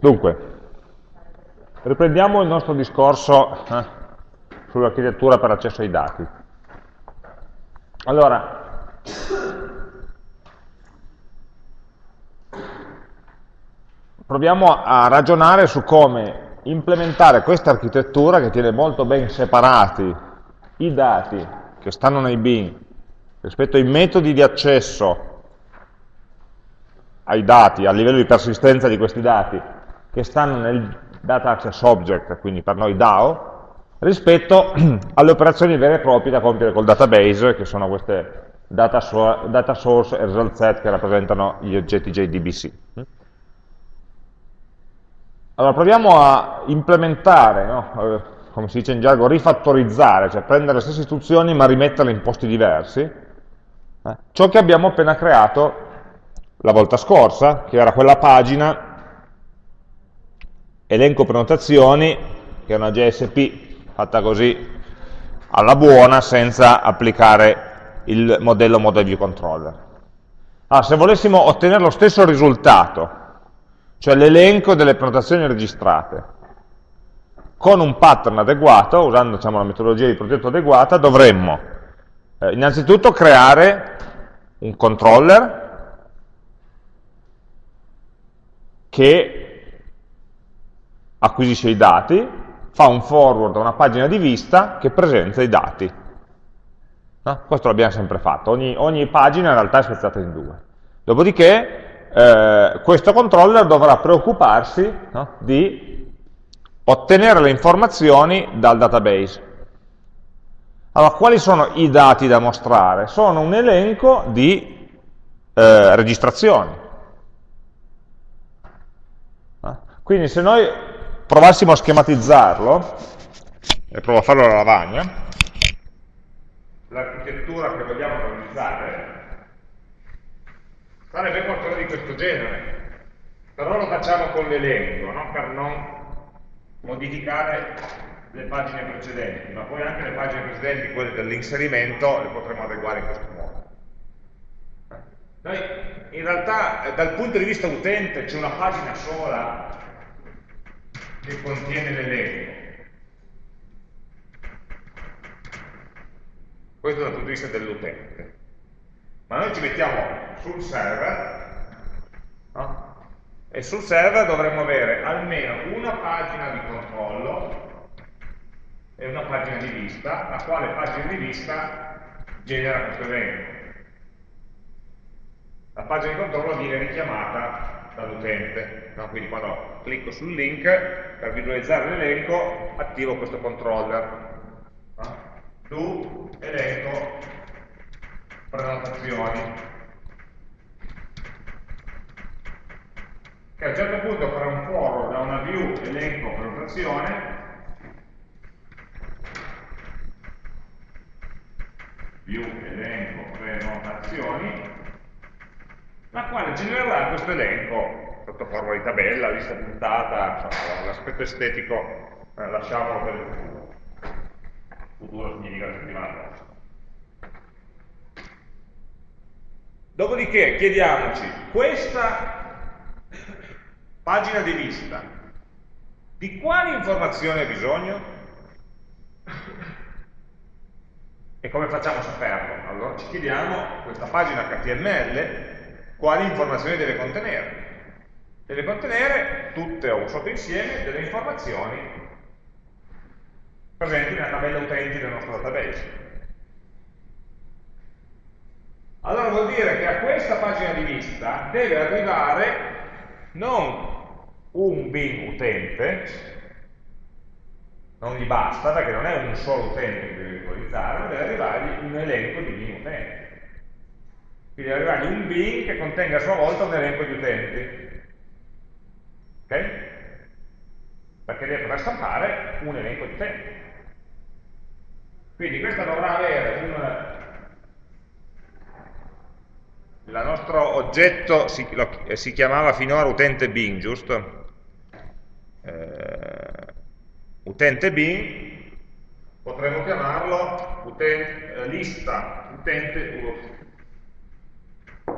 Dunque, riprendiamo il nostro discorso eh, sull'architettura per accesso ai dati. Allora, proviamo a ragionare su come implementare questa architettura che tiene molto ben separati i dati che stanno nei bin rispetto ai metodi di accesso ai dati, a livello di persistenza di questi dati, che stanno nel data access object, quindi per noi DAO, rispetto alle operazioni vere e proprie da compiere col database, che sono queste data, so data source e result set che rappresentano gli oggetti JDBC. Allora proviamo a implementare, no? Eh, come si dice in gergo, rifattorizzare, cioè prendere le stesse istruzioni ma rimetterle in posti diversi, eh? ciò che abbiamo appena creato la volta scorsa, che era quella pagina elenco prenotazioni, che è una JSP fatta così alla buona senza applicare il modello model view controller. Ah, se volessimo ottenere lo stesso risultato, cioè l'elenco delle prenotazioni registrate, con un pattern adeguato, usando diciamo, la metodologia di progetto adeguata, dovremmo eh, innanzitutto creare un controller che acquisisce i dati, fa un forward a una pagina di vista che presenta i dati. No? Questo l'abbiamo sempre fatto, ogni, ogni, pagina in realtà è spezzata in due. Dopodiché eh, questo controller dovrà preoccuparsi no? di ottenere le informazioni dal database. Allora, quali sono i dati da mostrare? Sono un elenco di eh, registrazioni. Quindi se noi provassimo a schematizzarlo, e provo a farlo alla lavagna, l'architettura che vogliamo realizzare sarebbe qualcosa di questo genere. Però lo facciamo con l'elenco, no? per non modificare le pagine precedenti, ma poi anche le pagine precedenti, quelle dell'inserimento, le potremo adeguare in questo modo. Noi in realtà dal punto di vista utente c'è una pagina sola che contiene l'elenco. Questo dal punto di vista dell'utente. Ma noi ci mettiamo sul server no? e sul server dovremmo avere almeno una pagina di controllo e una pagina di vista, la quale pagina di vista genera questo elenco. La pagina di controllo viene richiamata dall'utente. No? Quindi quando clicco sul link, per visualizzare l'elenco, attivo questo controller. Do elenco prenotazioni. Che a un certo punto farà un forward da una view elenco prenotazione view elenco prenotazioni la quale genererà questo elenco sotto forma di tabella, lista puntata, l'aspetto estetico eh, lasciamolo per il futuro. Futuro significa la settimana prossima. Dopodiché chiediamoci, questa pagina di vista, di quali informazioni ha bisogno? E come facciamo a saperlo? Allora ci chiediamo questa pagina HTML quali informazioni deve contenere. Deve contenere tutte o un sottoinsieme delle informazioni presenti nella tabella utenti del nostro database. Allora vuol dire che a questa pagina di vista deve arrivare non un bin utente, non gli basta perché non è un solo utente che deve visualizzare, ma deve arrivargli un elenco di bin utenti. Quindi arrivargli un bin che contenga a sua volta un elenco di utenti. Ok? Perché deve poter stampare un elenco di utenti. Quindi questa dovrà avere un... Il nostro oggetto si, lo, eh, si chiamava finora utente bin, giusto? Eh, utente bin, potremmo chiamarlo utente, eh, lista utente,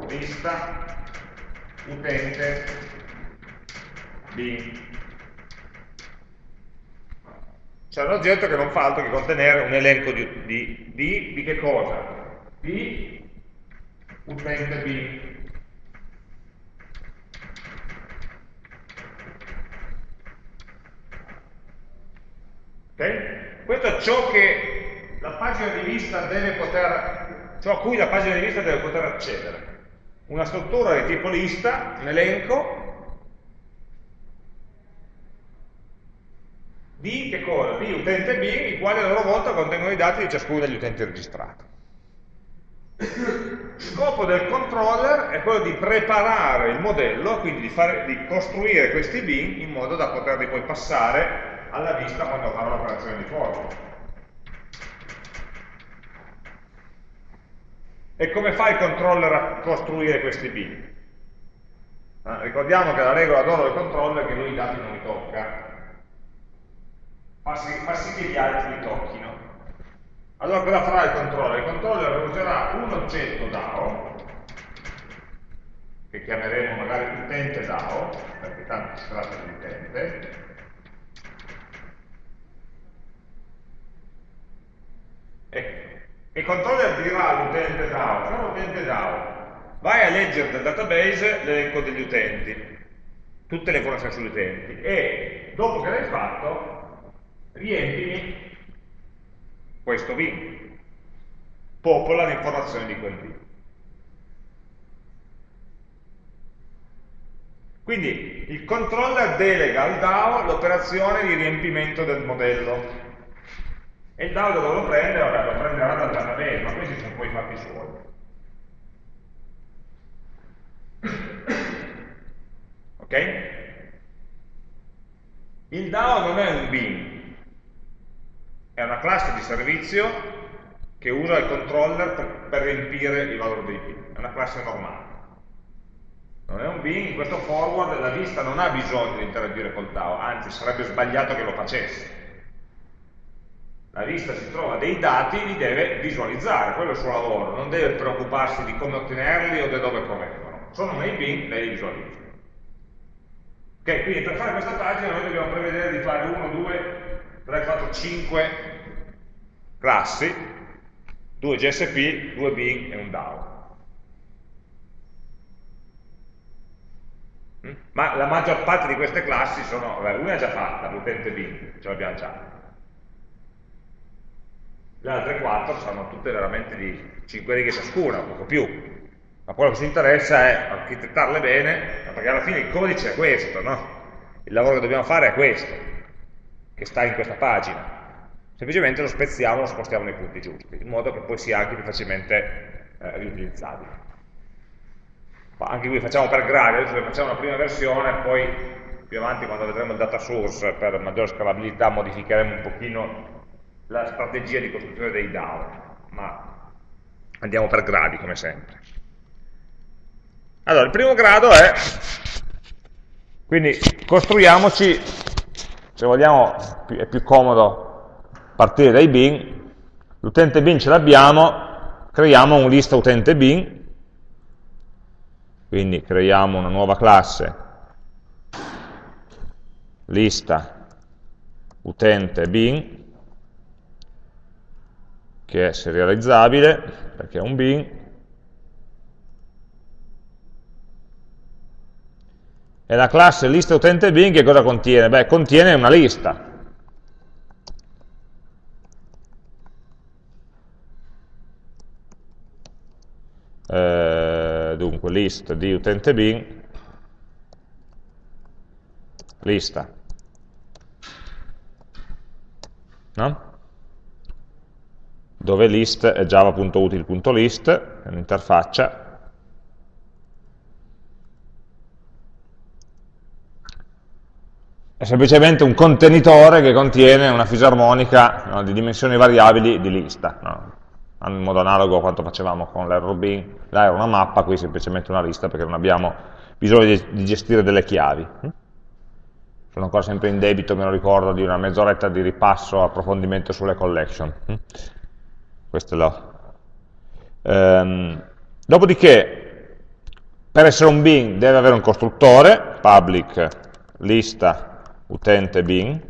lista utente bin. C'è un oggetto che non fa altro che contenere un elenco di, di, di, di che cosa? Di utente bin. Okay? Questo è ciò che la pagina di vista deve poter, ciò a cui la pagina di vista deve poter accedere. Una struttura di tipo lista, un elenco, di che cosa? Di utente B, i quali a loro volta contengono i dati di ciascuno degli utenti registrati. Scopo del controller è quello di preparare il modello, quindi di, fare, di costruire questi bin in modo da poterli poi passare alla vista quando farò l'operazione di forward. E come fa il controller a costruire questi bin? Eh, ricordiamo che la regola d'oro del controller è che lui i dati non li tocca, fa sì, fa sì che gli altri li tocchino. Allora cosa farà il controller? Il controller userà un oggetto DAO, che chiameremo magari utente DAO, perché tanto si tratta di utente, Ecco. Il controller dirà all'utente DAO, caro utente DAO, vai a leggere dal database l'elenco degli utenti, tutte le informazioni sugli utenti, e dopo che l'hai fatto, riempimi questo bin, popola le informazioni di quel bin. Quindi il controller delega al DAO l'operazione di riempimento del modello e il DAO dove lo prende? Vabbè, lo prenderà dal database, ma questi sono poi fatti suoi. Ok? Il DAO non è un bin, è una classe di servizio che usa il controller per, per riempire il valore dei bin, è una classe normale. Non è un bin, in questo forward la vista non ha bisogno di interagire col DAO, anzi sarebbe sbagliato che lo facesse la vista si trova dei dati, li deve visualizzare, quello è il suo lavoro, non deve preoccuparsi di come ottenerli o da dove provengono. Sono nei bin, lei li visualizza. Ok, quindi per fare questa pagina noi dobbiamo prevedere di fare 1, 2, 3, 4, 5 classi, 2 GSP, 2 bin e un DAO. Mm? Ma la maggior parte di queste classi sono, una è già fatta, l'utente bin, ce l'abbiamo già le altre 4 saranno tutte veramente di 5 righe ciascuna, poco più. Ma quello che ci interessa è architettarle bene, perché alla fine il codice è questo, no? Il lavoro che dobbiamo fare è questo, che sta in questa pagina. Semplicemente lo spezziamo, lo spostiamo nei punti giusti, in modo che poi sia anche più facilmente eh, riutilizzabile. Ma anche qui facciamo per gradi, adesso facciamo una prima versione, poi più avanti quando vedremo il data source per maggiore scalabilità modificheremo un pochino la strategia di costruzione dei DAO, ma andiamo per gradi come sempre. Allora, il primo grado è, quindi costruiamoci, se vogliamo è più comodo partire dai bin, l'utente bin ce l'abbiamo, creiamo un lista utente bin, quindi creiamo una nuova classe, lista utente bin, che è serializzabile, perché è un bin, e la classe lista utente bin che cosa contiene? Beh, contiene una lista. Eh, dunque, list di utente bin, lista. No? dove list è java.util.list, è un'interfaccia, è semplicemente un contenitore che contiene una fisarmonica no, di dimensioni variabili di lista, no? In modo analogo a quanto facevamo con l'error bin, là era una mappa, qui semplicemente una lista perché non abbiamo bisogno di, gestire delle chiavi. Sono ancora sempre in debito, me lo ricordo, di una mezz'oretta di ripasso, approfondimento sulle collection questo è lo. Um, dopodiché, per essere un bin deve avere un costruttore, public lista utente bin,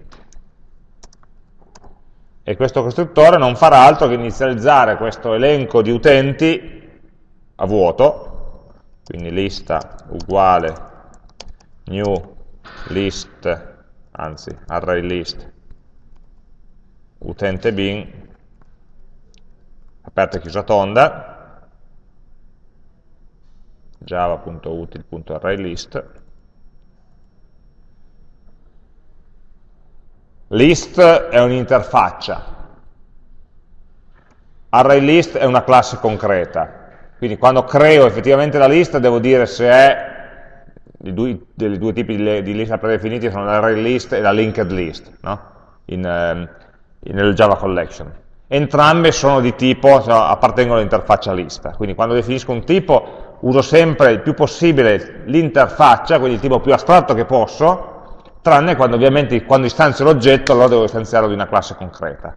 e questo costruttore non farà altro che inizializzare questo elenco di utenti a vuoto, quindi lista uguale new list, anzi array list utente bin, aperta e chiusa tonda, java.util.arraylist, list è un'interfaccia, ArrayList è una classe concreta, quindi quando creo effettivamente la lista devo dire se è i due, dei due tipi di, di lista predefiniti sono l'ArrayList e la linked list no? in, eh, nel Java Collection. Entrambe sono di tipo, cioè, appartengono all'interfaccia lista, quindi quando definisco un tipo uso sempre il più possibile l'interfaccia, quindi il tipo più astratto che posso, tranne quando ovviamente quando istanzio l'oggetto allora devo istanziarlo di una classe concreta.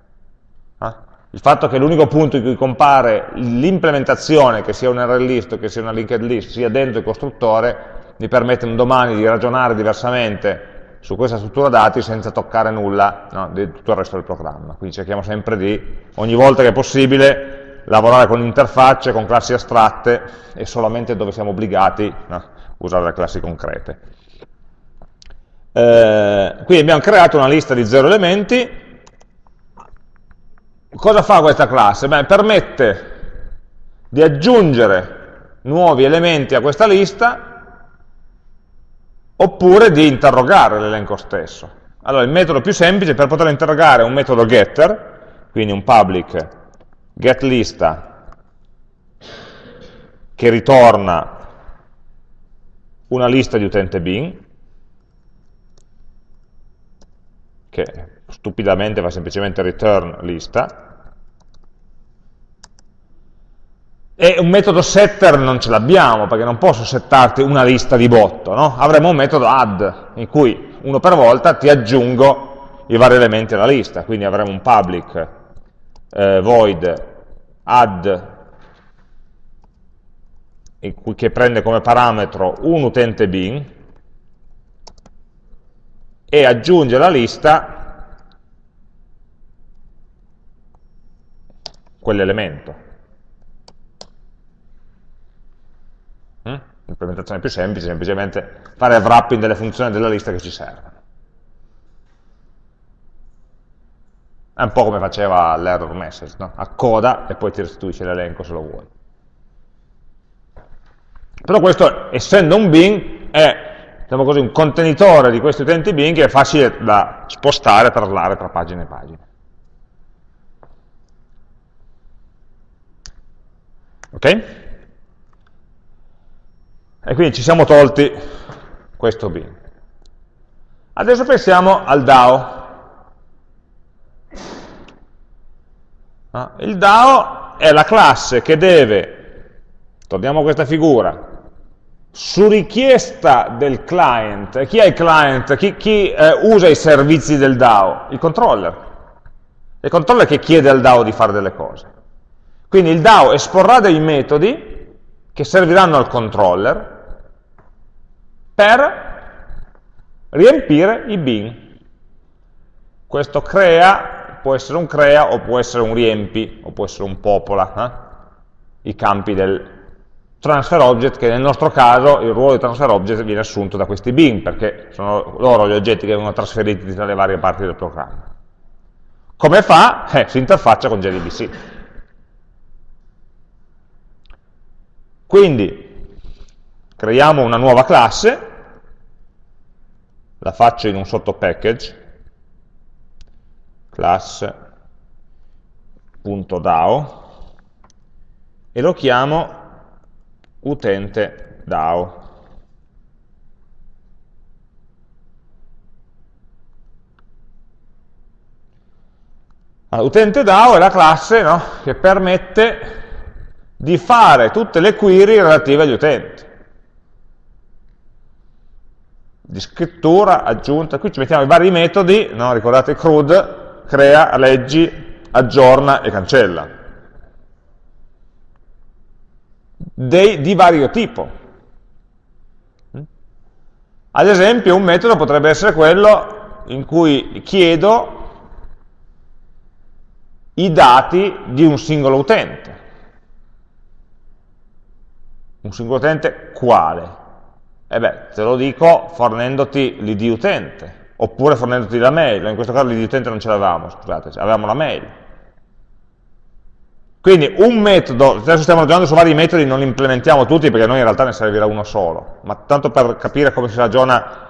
Eh? Il fatto che l'unico punto in cui compare l'implementazione, che sia un array list o che sia una linked list, sia dentro il costruttore, mi permette un domani di ragionare diversamente su questa struttura dati senza toccare nulla no, di tutto il resto del programma. Quindi cerchiamo sempre di, ogni volta che è possibile, lavorare con interfacce, con classi astratte e solamente dove siamo obbligati no, usare le classi concrete. Eh, quindi abbiamo creato una lista di zero elementi. Cosa fa questa classe? Beh, permette di aggiungere nuovi elementi a questa lista oppure di interrogare l'elenco stesso. Allora, il metodo più semplice per poter interrogare è un metodo getter, quindi un public getLista che ritorna una lista di utente bin, che stupidamente fa semplicemente return lista, E un metodo setter non ce l'abbiamo, perché non posso settarti una lista di botto, no? avremo un metodo add, in cui uno per volta ti aggiungo i vari elementi alla lista, quindi avremo un public eh, void add che prende come parametro un utente bin e aggiunge alla lista quell'elemento. L'implementazione più semplice semplicemente fare wrapping delle funzioni della lista che ci servono. È un po' come faceva l'error message, no? accoda e poi ti restituisce l'elenco se lo vuoi. Però questo, essendo un bin, è diciamo così, un contenitore di questi utenti bin che è facile da spostare e traslare tra pagine e pagine. Ok? E quindi ci siamo tolti questo bin. Adesso pensiamo al DAO. Ah, il DAO è la classe che deve, torniamo a questa figura, su richiesta del client, chi è il client? Chi, chi eh, usa i servizi del DAO? Il controller. Il controller che chiede al DAO di fare delle cose. Quindi il DAO esporrà dei metodi che serviranno al controller per riempire i bin. Questo crea, può essere un crea o può essere un riempi o può essere un popola, eh? i campi del transfer object, che nel nostro caso il ruolo di transfer object viene assunto da questi bin, perché sono loro gli oggetti che vengono trasferiti tra le varie parti del programma. Come fa? Eh, si interfaccia con JDBC. Quindi creiamo una nuova classe, la faccio in un sottopackage, class.dao, e lo chiamo utente DAO. Allora, utente DAO è la classe no, che permette di fare tutte le query relative agli utenti di scrittura, aggiunta, qui ci mettiamo i vari metodi, no? ricordate CRUD, crea, leggi, aggiorna e cancella. Dei, di vario tipo. Ad esempio un metodo potrebbe essere quello in cui chiedo i dati di un singolo utente. Un singolo utente quale? E beh, te lo dico fornendoti l'id utente, oppure fornendoti la mail, in questo caso l'id utente non ce l'avevamo, scusate, avevamo la mail. Quindi un metodo, adesso stiamo ragionando su vari metodi, non li implementiamo tutti perché noi in realtà ne servirà uno solo, ma tanto per capire come si ragiona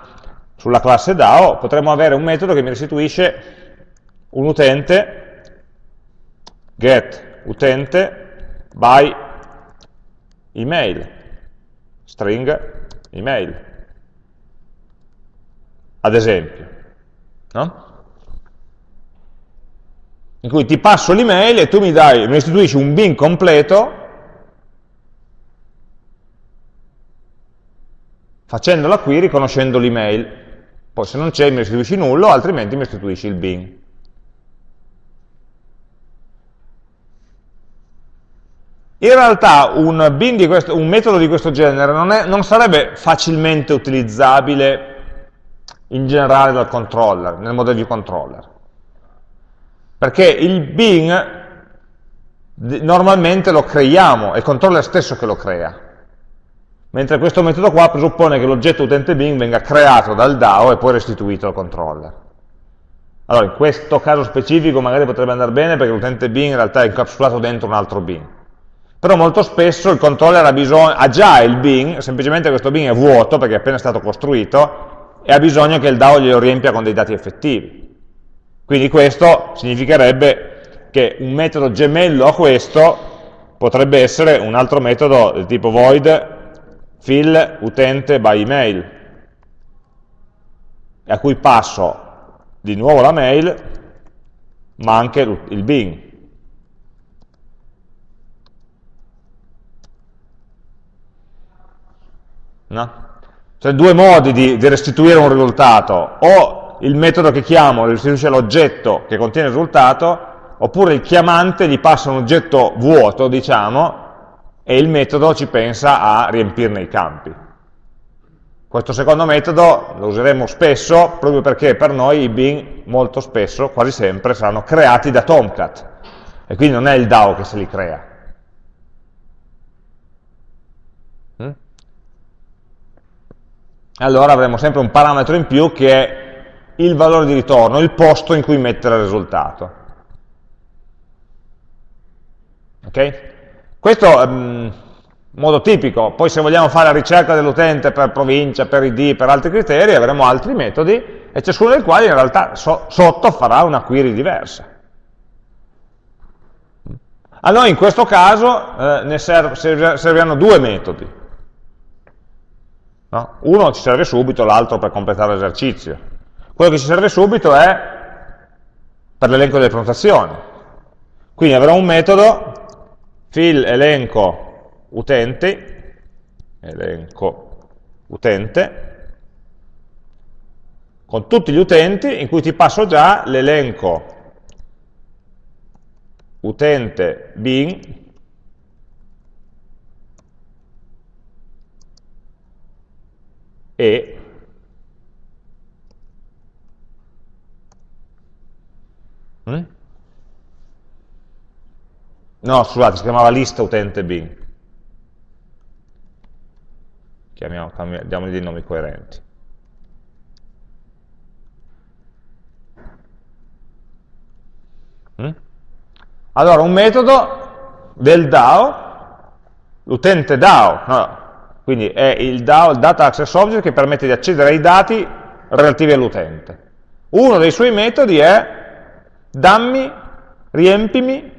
sulla classe DAO, potremmo avere un metodo che mi restituisce un utente, get utente by email, string email, ad esempio. No? In cui ti passo l'email e tu mi, dai, mi restituisci un bin completo facendo la query conoscendo l'email. Poi se non c'è mi restituisci nullo, altrimenti mi restituisci il bin. In realtà un, questo, un metodo di questo genere non, è, non sarebbe facilmente utilizzabile in generale dal controller, nel model view controller perché il bin normalmente lo creiamo, è il controller stesso che lo crea, mentre questo metodo qua presuppone che l'oggetto utente bin venga creato dal DAO e poi restituito al controller. Allora, in questo caso specifico magari potrebbe andare bene perché l'utente bin in realtà è incapsulato dentro un altro bin. Però molto spesso il controller ha, bisogno, ha già il bin, semplicemente questo bin è vuoto perché è appena stato costruito, e ha bisogno che il DAO glielo riempia con dei dati effettivi. Quindi questo significherebbe che un metodo gemello a questo potrebbe essere un altro metodo del tipo void fill utente by email, a cui passo di nuovo la mail, ma anche il bin. No? Cioè due modi di, di restituire un risultato, o il metodo che chiamo restituisce l'oggetto che contiene il risultato, oppure il chiamante gli passa un oggetto vuoto, diciamo, e il metodo ci pensa a riempirne i campi. Questo secondo metodo lo useremo spesso, proprio perché per noi i bin molto spesso, quasi sempre, saranno creati da Tomcat, e quindi non è il DAO che se li crea. Mm? Allora avremo sempre un parametro in più che è il valore di ritorno, il posto in cui mettere il risultato. Ok? Questo è um, modo tipico, poi se vogliamo fare la ricerca dell'utente per provincia, per ID, per altri criteri, avremo altri metodi, e ciascuno dei quali in realtà so, sotto farà una query diversa. A noi in questo caso eh, ne serv serviranno due metodi. No? Uno ci serve subito, l'altro per completare l'esercizio. Quello che ci serve subito è per l'elenco delle prenotazioni. Quindi avrò un metodo fill elenco utenti, elenco utente, con tutti gli utenti in cui ti passo già l'elenco utente bin e Eh? No, scusate, si chiamava lista utente bin. Chiamiamo, diamogli dei nomi coerenti. Mm? Allora, un metodo del DAO, l'utente DAO, no, quindi è il DAO, il Data Access Object, che permette di accedere ai dati relativi all'utente. Uno dei suoi metodi è dammi, riempimi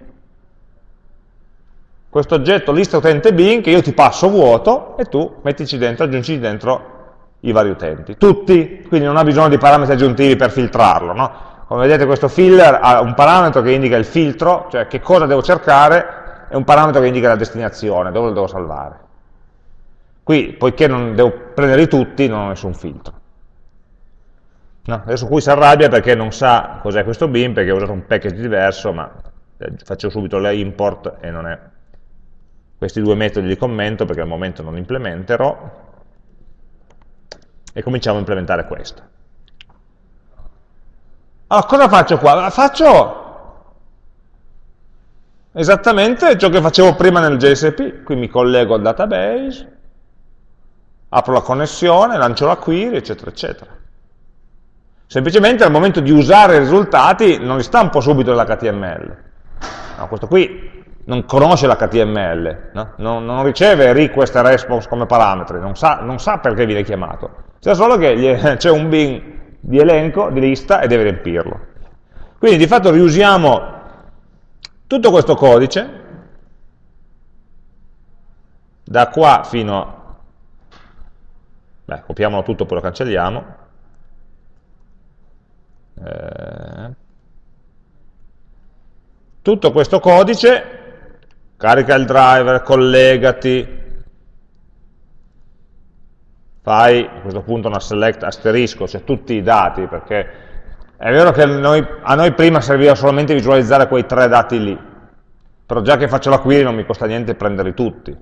questo oggetto lista utente bin che io ti passo vuoto e tu mettici dentro, aggiungi dentro i vari utenti. Tutti, quindi non ha bisogno di parametri aggiuntivi per filtrarlo. No? Come vedete questo filler ha un parametro che indica il filtro, cioè che cosa devo cercare, e un parametro che indica la destinazione, dove lo devo salvare. Qui, poiché non devo prenderli tutti, non ho nessun filtro. No, adesso qui si arrabbia perché non sa cos'è questo bin, perché ho usato un package diverso, ma eh, faccio subito la import e non è questi due metodi li commento perché al momento non implementerò. E cominciamo a implementare questo. Allora, cosa faccio qua? Faccio esattamente ciò che facevo prima nel JSP, qui mi collego al database, apro la connessione, lancio la query, eccetera, eccetera. Semplicemente al momento di usare i risultati non li stampo subito nell'HTML. No, questo qui non conosce l'HTML, no? non, non, riceve request e response come parametri, non sa, non sa perché viene chiamato. Sa solo che c'è un bin di elenco, di lista, e deve riempirlo. Quindi di fatto riusiamo tutto questo codice, da qua fino a... Beh, copiamolo tutto, poi lo cancelliamo. Eh, tutto questo codice, carica il driver, collegati, fai a questo punto una select asterisco, cioè tutti i dati, perché è vero che noi, a noi prima serviva solamente visualizzare quei tre dati lì, però già che faccio la query non mi costa niente prenderli tutti.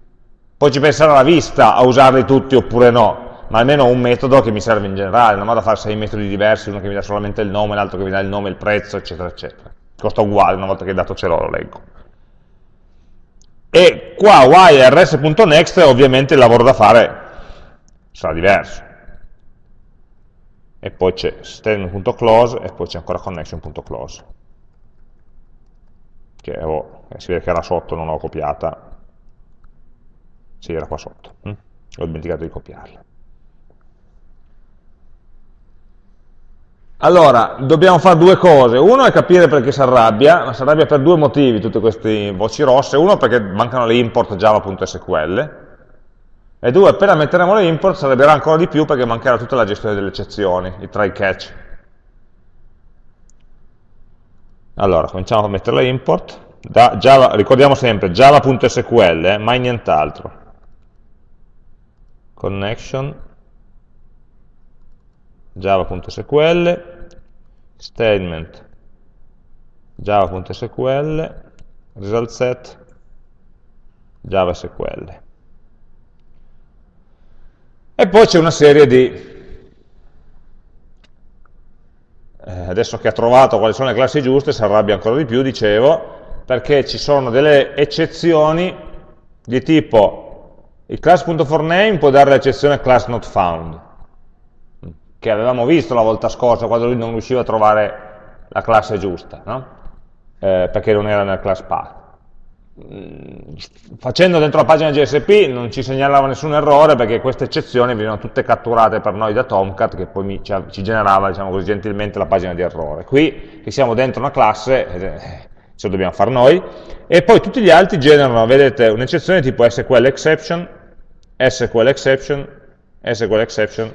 Poi ci penserà la vista a usarli tutti oppure no, ma almeno ho un metodo che mi serve in generale, non vado a fare sei metodi diversi, uno che mi dà solamente il nome, l'altro che mi dà il nome, il prezzo, eccetera, eccetera. Costa uguale, una volta che il dato ce l'ho lo leggo. E qua yrs.next ovviamente il lavoro da fare sarà diverso. E poi c'è statement.close e poi c'è ancora connection.close. Che oh, si vede che era sotto, non l'ho copiata. Sì, era qua sotto. Hm? Ho dimenticato di copiarla. Allora, dobbiamo fare due cose. Uno è capire perché si arrabbia, ma si arrabbia per due motivi tutte queste voci rosse. Uno perché mancano le import java.sql, e due, appena metteremo le import si arrabbierà ancora di più perché mancherà tutta la gestione delle eccezioni, i try catch. Allora, cominciamo a mettere le import. Da Java, ricordiamo sempre java.sql, eh, mai nient'altro. Connection, java.sql, statement, java.sql, result set, java.sql. E poi c'è una serie di... Eh, adesso che ha trovato quali sono le classi giuste, si arrabbia ancora di più, dicevo, perché ci sono delle eccezioni di tipo il class.forName può dare l'eccezione class not found, che avevamo visto la volta scorsa quando lui non riusciva a trovare la classe giusta, no? eh, perché non era nel class path. Mm, facendo dentro la pagina GSP non ci segnalava nessun errore perché queste eccezioni venivano tutte catturate per noi da Tomcat che poi ci, ci generava diciamo così, gentilmente la pagina di errore. Qui che siamo dentro una classe, eh, ce lo dobbiamo fare noi, e poi tutti gli altri generano, vedete, un'eccezione tipo SQL exception, SQL exception, SQL exception,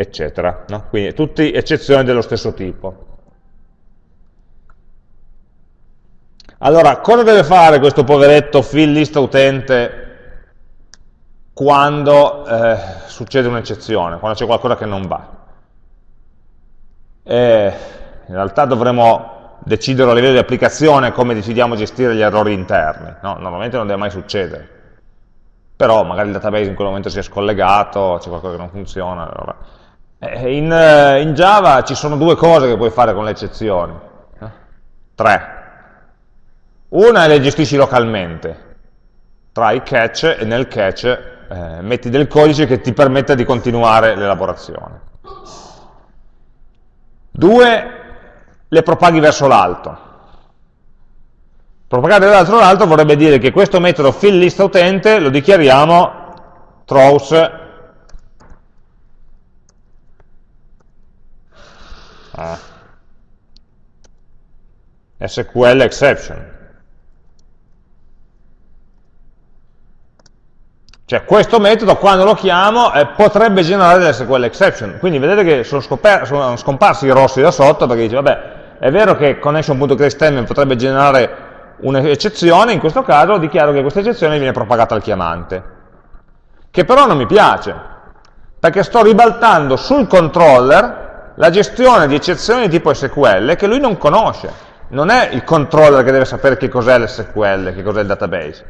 eccetera. No? Quindi tutte eccezioni dello stesso tipo. Allora, cosa deve fare questo poveretto fill lista utente quando eh, succede un'eccezione, quando c'è qualcosa che non va? E in realtà dovremo decidere a livello di applicazione come decidiamo a gestire gli errori interni. No? Normalmente non deve mai succedere. Però magari il database in quel momento si è scollegato, c'è qualcosa che non funziona. Allora. In, eh, in, Java ci sono due cose che puoi fare con le eccezioni. Eh? Tre. Una le gestisci localmente, tra i catch e nel catch eh, metti del codice che ti permetta di continuare l'elaborazione. Due, le propaghi verso l'alto. Propagare verso l'alto vorrebbe dire che questo metodo fillListUtente lo dichiariamo throws ah, SQL exception. Cioè questo metodo quando lo chiamo eh, potrebbe generare delle SQL exception. Quindi vedete che sono, sono, scomparsi i rossi da sotto perché dice vabbè è vero che connection.createStatement potrebbe generare un'eccezione, in questo caso dichiaro che questa eccezione viene propagata al chiamante. Che però non mi piace, perché sto ribaltando sul controller la gestione di eccezioni di tipo SQL che lui non conosce. Non è il controller che deve sapere che cos'è l'SQL, che cos'è il database.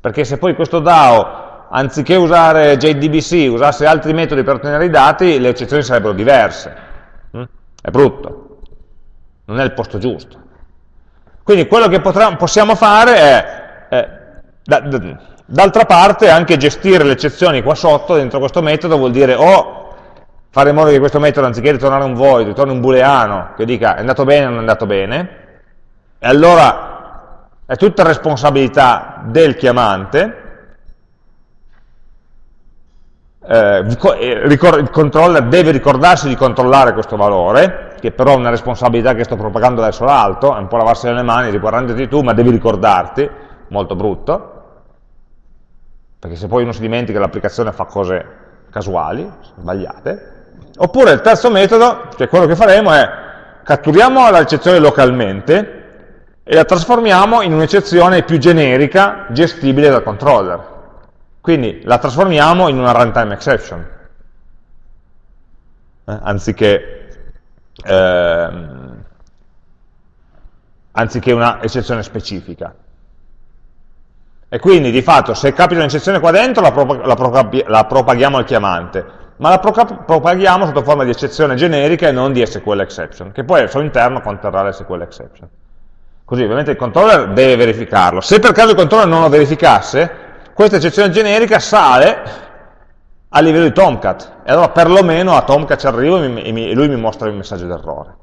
Perché se poi questo DAO anziché usare JDBC, usasse altri metodi per ottenere i dati, le eccezioni sarebbero diverse. Mm? È brutto, non è il posto giusto. Quindi quello che possiamo fare è, è d'altra parte, anche gestire le eccezioni qua sotto, dentro questo metodo, vuol dire o fare in modo che questo metodo, anziché ritornare un void, ritorni un booleano, che dica è andato bene o non è andato bene, e allora è tutta responsabilità del chiamante, eh, il controller deve ricordarsi di controllare questo valore, che però è una responsabilità che sto propagando verso l'alto, è un po' lavarsi le mani, riguardandoti tu, ma devi ricordarti, molto brutto, perché se poi uno si dimentica l'applicazione fa cose casuali, sbagliate. Oppure il terzo metodo, che quello che faremo è catturiamo l'eccezione localmente e la trasformiamo in un'eccezione più generica, gestibile dal controller. Quindi la trasformiamo in una runtime exception, eh, anziché, eh, anziché una eccezione specifica. E quindi di fatto se capita un'eccezione qua dentro la, pro la, la, propaghiamo al chiamante, ma la pro propaghiamo sotto forma di eccezione generica e non di SQL exception, che poi al suo interno conterrà l'SQL exception. Così ovviamente il controller deve verificarlo. Se per caso il controller non lo verificasse, questa eccezione generica sale a livello di Tomcat, e allora perlomeno a Tomcat ci arrivo e, lui mi mostra il messaggio d'errore.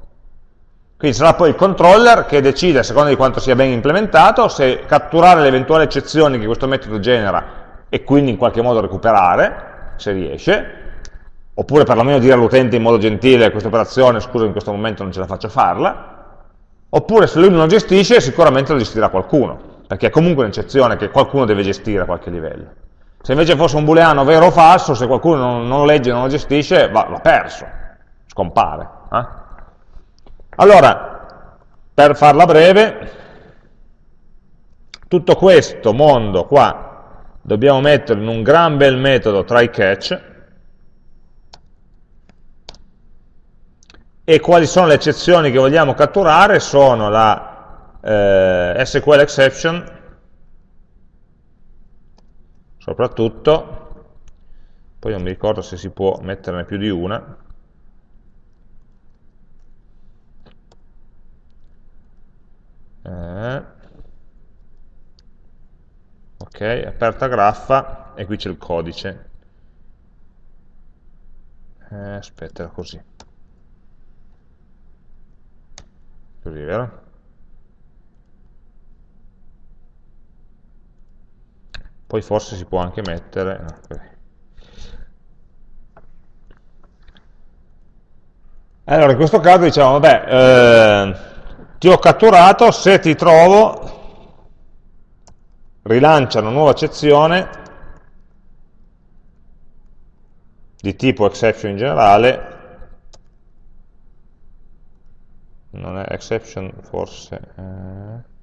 Quindi sarà poi il controller che decide, a seconda di quanto sia ben implementato, se catturare le eventuali eccezioni che questo metodo genera e quindi in qualche modo recuperare, se riesce, oppure perlomeno dire all'utente in modo gentile questa operazione, scusa in questo momento non ce la faccio farla, oppure se lui non lo gestisce sicuramente lo gestirà qualcuno, perché è comunque un'eccezione che qualcuno deve gestire a qualche livello. Se invece fosse un booleano vero o falso, se qualcuno non, non lo legge e non lo gestisce, va, va perso, scompare. Eh? Allora, per farla breve, tutto questo mondo qua dobbiamo metterlo in un gran bel metodo try catch e quali sono le eccezioni che vogliamo catturare? Sono la eh, SQL exception soprattutto poi non mi ricordo se si può metterne più di una eh, ok, aperta graffa e qui c'è il codice eh, aspetta così così vero? poi forse si può anche mettere no, allora in questo caso diciamo vabbè eh, ti ho catturato, se ti trovo, rilancia una nuova eccezione di tipo exception in generale, non è exception forse, eh.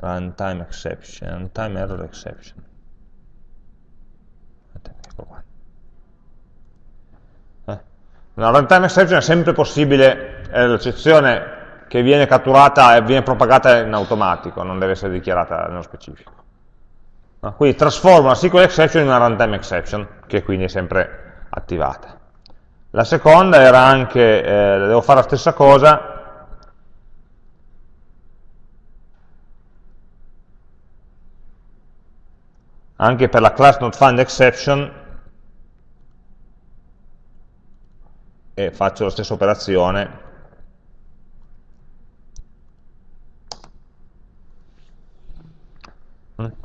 runtime exception, runtime error exception. Ecco qua. Una runtime exception è sempre possibile, è l'eccezione che viene catturata e viene propagata in automatico, non deve essere dichiarata nello specifico. No? Quindi trasforma una SQL exception in una runtime exception, che quindi è sempre attivata. La seconda era anche, eh, devo fare la stessa cosa, anche per la class not find exception, e faccio la stessa operazione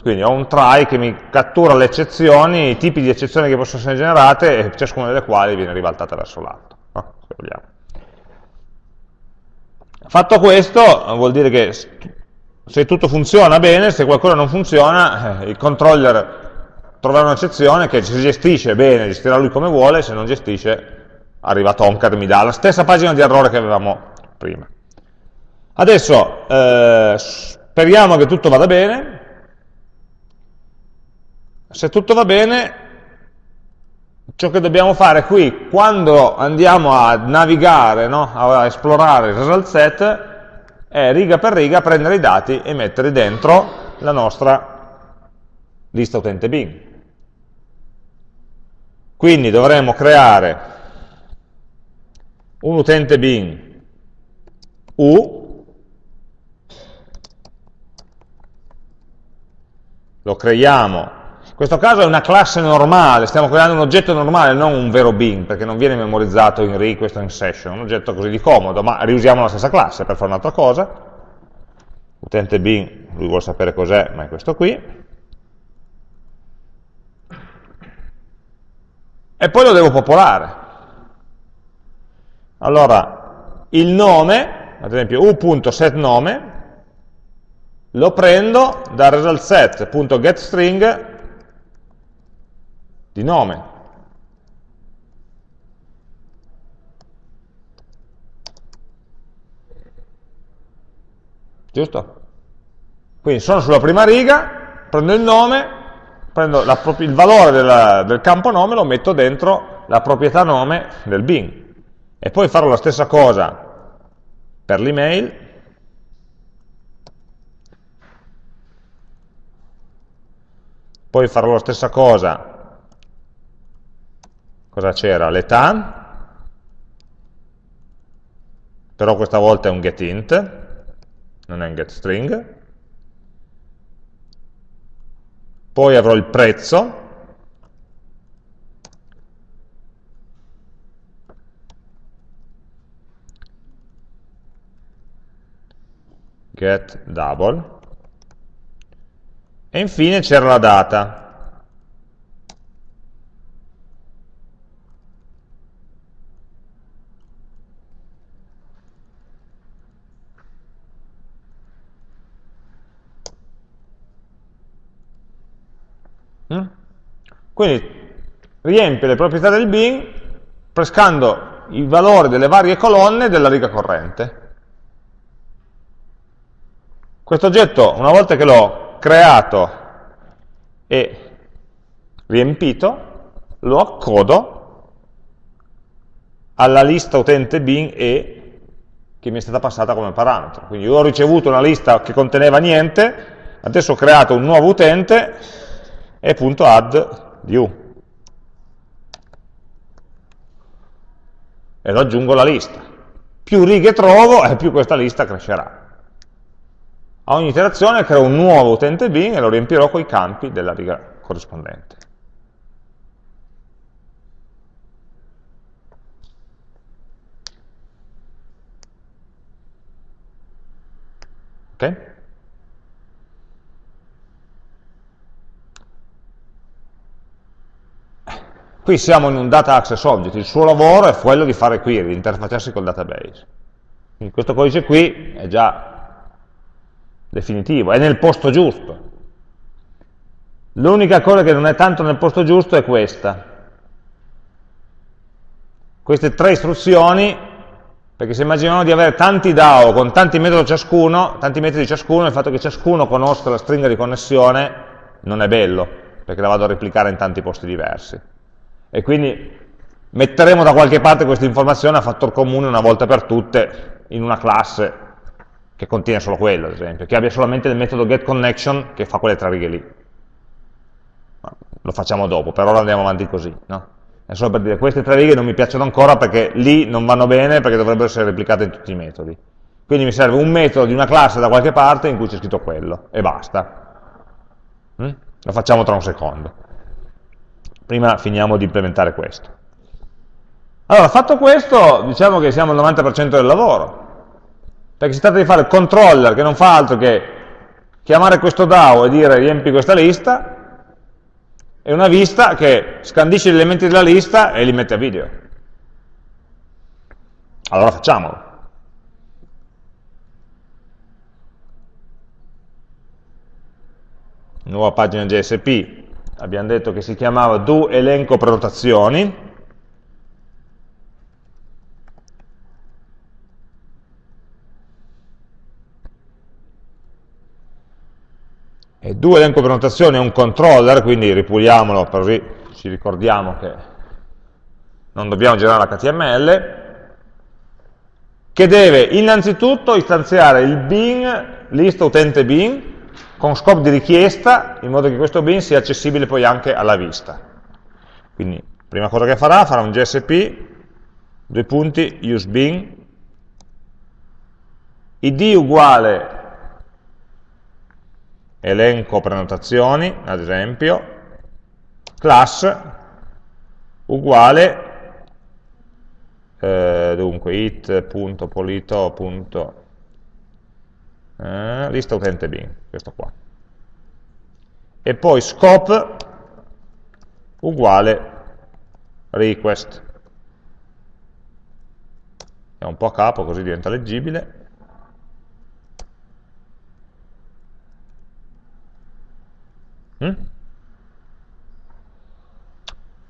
quindi ho un try che mi cattura le eccezioni, i tipi di eccezioni che possono essere generate e ciascuna delle quali viene ribaltata verso l'alto no? fatto questo vuol dire che se tutto funziona bene, se qualcosa non funziona eh, il controller troverà un'eccezione che si gestisce bene, gestirà lui come vuole, se non gestisce arriva Tomcat e mi dà la stessa pagina di errore che avevamo prima. Adesso eh, speriamo che tutto vada bene, se tutto va bene, ciò che dobbiamo fare qui, quando andiamo a navigare, no, a esplorare il result set, è riga per riga prendere i dati e metterli dentro la nostra lista utente Bing. Quindi dovremo creare un utente Bing U, lo creiamo questo caso è una classe normale, stiamo creando un oggetto normale, non un vero bin, perché non viene memorizzato in request o in session, un oggetto così di comodo, ma riusiamo la stessa classe per fare un'altra cosa. Utente bin, lui vuole sapere cos'è, ma è questo qui. E poi lo devo popolare. Allora, il nome, ad esempio u.setNome, lo prendo dal resultSet.getString di nome. Giusto? Quindi sono sulla prima riga, prendo il nome, prendo la, il valore della, del campo nome, lo metto dentro la proprietà nome del bin. E poi farò la stessa cosa per l'email, poi farò la stessa cosa cosa c'era? L'età, però questa volta è un getInt, non è un getString, poi avrò il prezzo, get double, e infine c'era la data. Quindi riempie le proprietà del bin pescando i valori delle varie colonne della riga corrente. Questo oggetto, una volta che l'ho creato e riempito, lo accodo alla lista utente bin e che mi è stata passata come parametro. Quindi ho ricevuto una lista che conteneva niente, adesso ho creato un nuovo utente e.add di u. E lo aggiungo alla lista. Più righe trovo, e più questa lista crescerà. A ogni iterazione creo un nuovo utente bin e lo riempirò con i campi della riga corrispondente. Ok? Qui siamo in un data access object, il suo lavoro è quello di fare query, di interfacciarsi col database. Quindi questo codice qui è già definitivo, è nel posto giusto. L'unica cosa che non è tanto nel posto giusto è questa. Queste tre istruzioni, perché se immaginiamo di avere tanti DAO con tanti metodi ciascuno, tanti metodi ciascuno, il fatto che ciascuno conosca la stringa di connessione non è bello, perché la vado a replicare in tanti posti diversi e quindi metteremo da qualche parte questa informazione a fattor comune una volta per tutte in una classe che contiene solo quello, ad esempio, che abbia solamente il metodo getConnection che fa quelle tre righe lì. Lo facciamo dopo, per ora andiamo avanti così. No? È solo per dire, queste tre righe non mi piacciono ancora perché lì non vanno bene perché dovrebbero essere replicate in tutti i metodi. Quindi mi serve un metodo di una classe da qualche parte in cui c'è scritto quello, e basta. Mm? Lo facciamo tra un secondo. Prima finiamo di implementare questo. Allora, fatto questo, diciamo che siamo al 90% del lavoro, perché si tratta di fare il controller che non fa altro che chiamare questo DAO e dire riempi questa lista, e una vista che scandisce gli elementi della lista e li mette a video. Allora facciamolo. Nuova pagina JSP, abbiamo detto che si chiamava do elenco prenotazioni, e do elenco prenotazioni è un controller, quindi ripuliamolo così ci ricordiamo che non dobbiamo generare l'HTML, che deve innanzitutto istanziare il bin, lista utente bin, con scopo di richiesta, in modo che questo bin sia accessibile poi anche alla vista. Quindi, prima cosa che farà, farà un gsp, due punti, useBin, id uguale elenco prenotazioni, ad esempio, class uguale eh, dunque it.polito. Eh, lista utente bin, questo qua. E poi scope uguale request. È un po' a capo così diventa leggibile. Mm?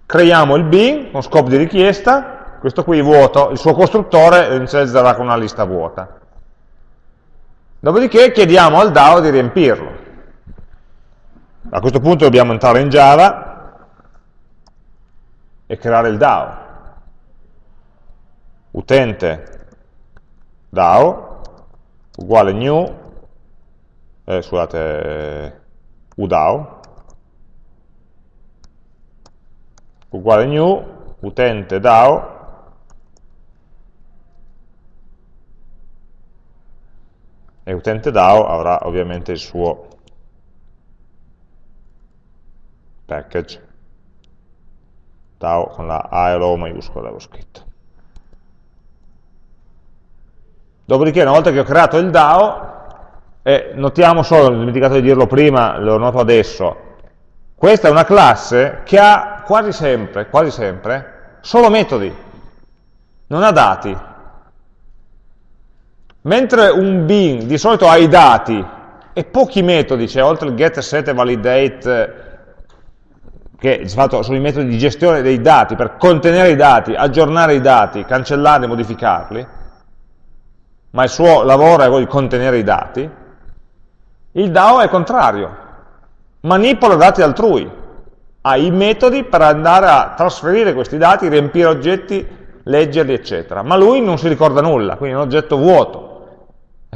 Creiamo il bin con scopo di richiesta, questo qui vuoto, il suo costruttore inizializzerà con una lista vuota. Dopodiché chiediamo al DAO di riempirlo. A questo punto dobbiamo entrare in Java e creare il DAO. Utente DAO uguale new, eh, scusate, udao, uguale new, utente DAO, e utente DAO avrà ovviamente il suo package. DAO con la A e l'O maiuscola l'avevo scritto. Dopodiché, una volta che ho creato il DAO, e notiamo solo, ho dimenticato di dirlo prima, lo noto adesso, questa è una classe che ha quasi sempre, quasi sempre, solo metodi, non ha dati. Mentre un bin di solito ha i dati e pochi metodi, cioè oltre il get, set e validate, che sono i metodi di gestione dei dati, per contenere i dati, aggiornare i dati, cancellarli, modificarli, ma il suo lavoro è quello di contenere i dati, il DAO è contrario, manipola dati altrui, ha i metodi per andare a trasferire questi dati, riempire oggetti, leggerli, eccetera. Ma lui non si ricorda nulla, quindi è un oggetto vuoto,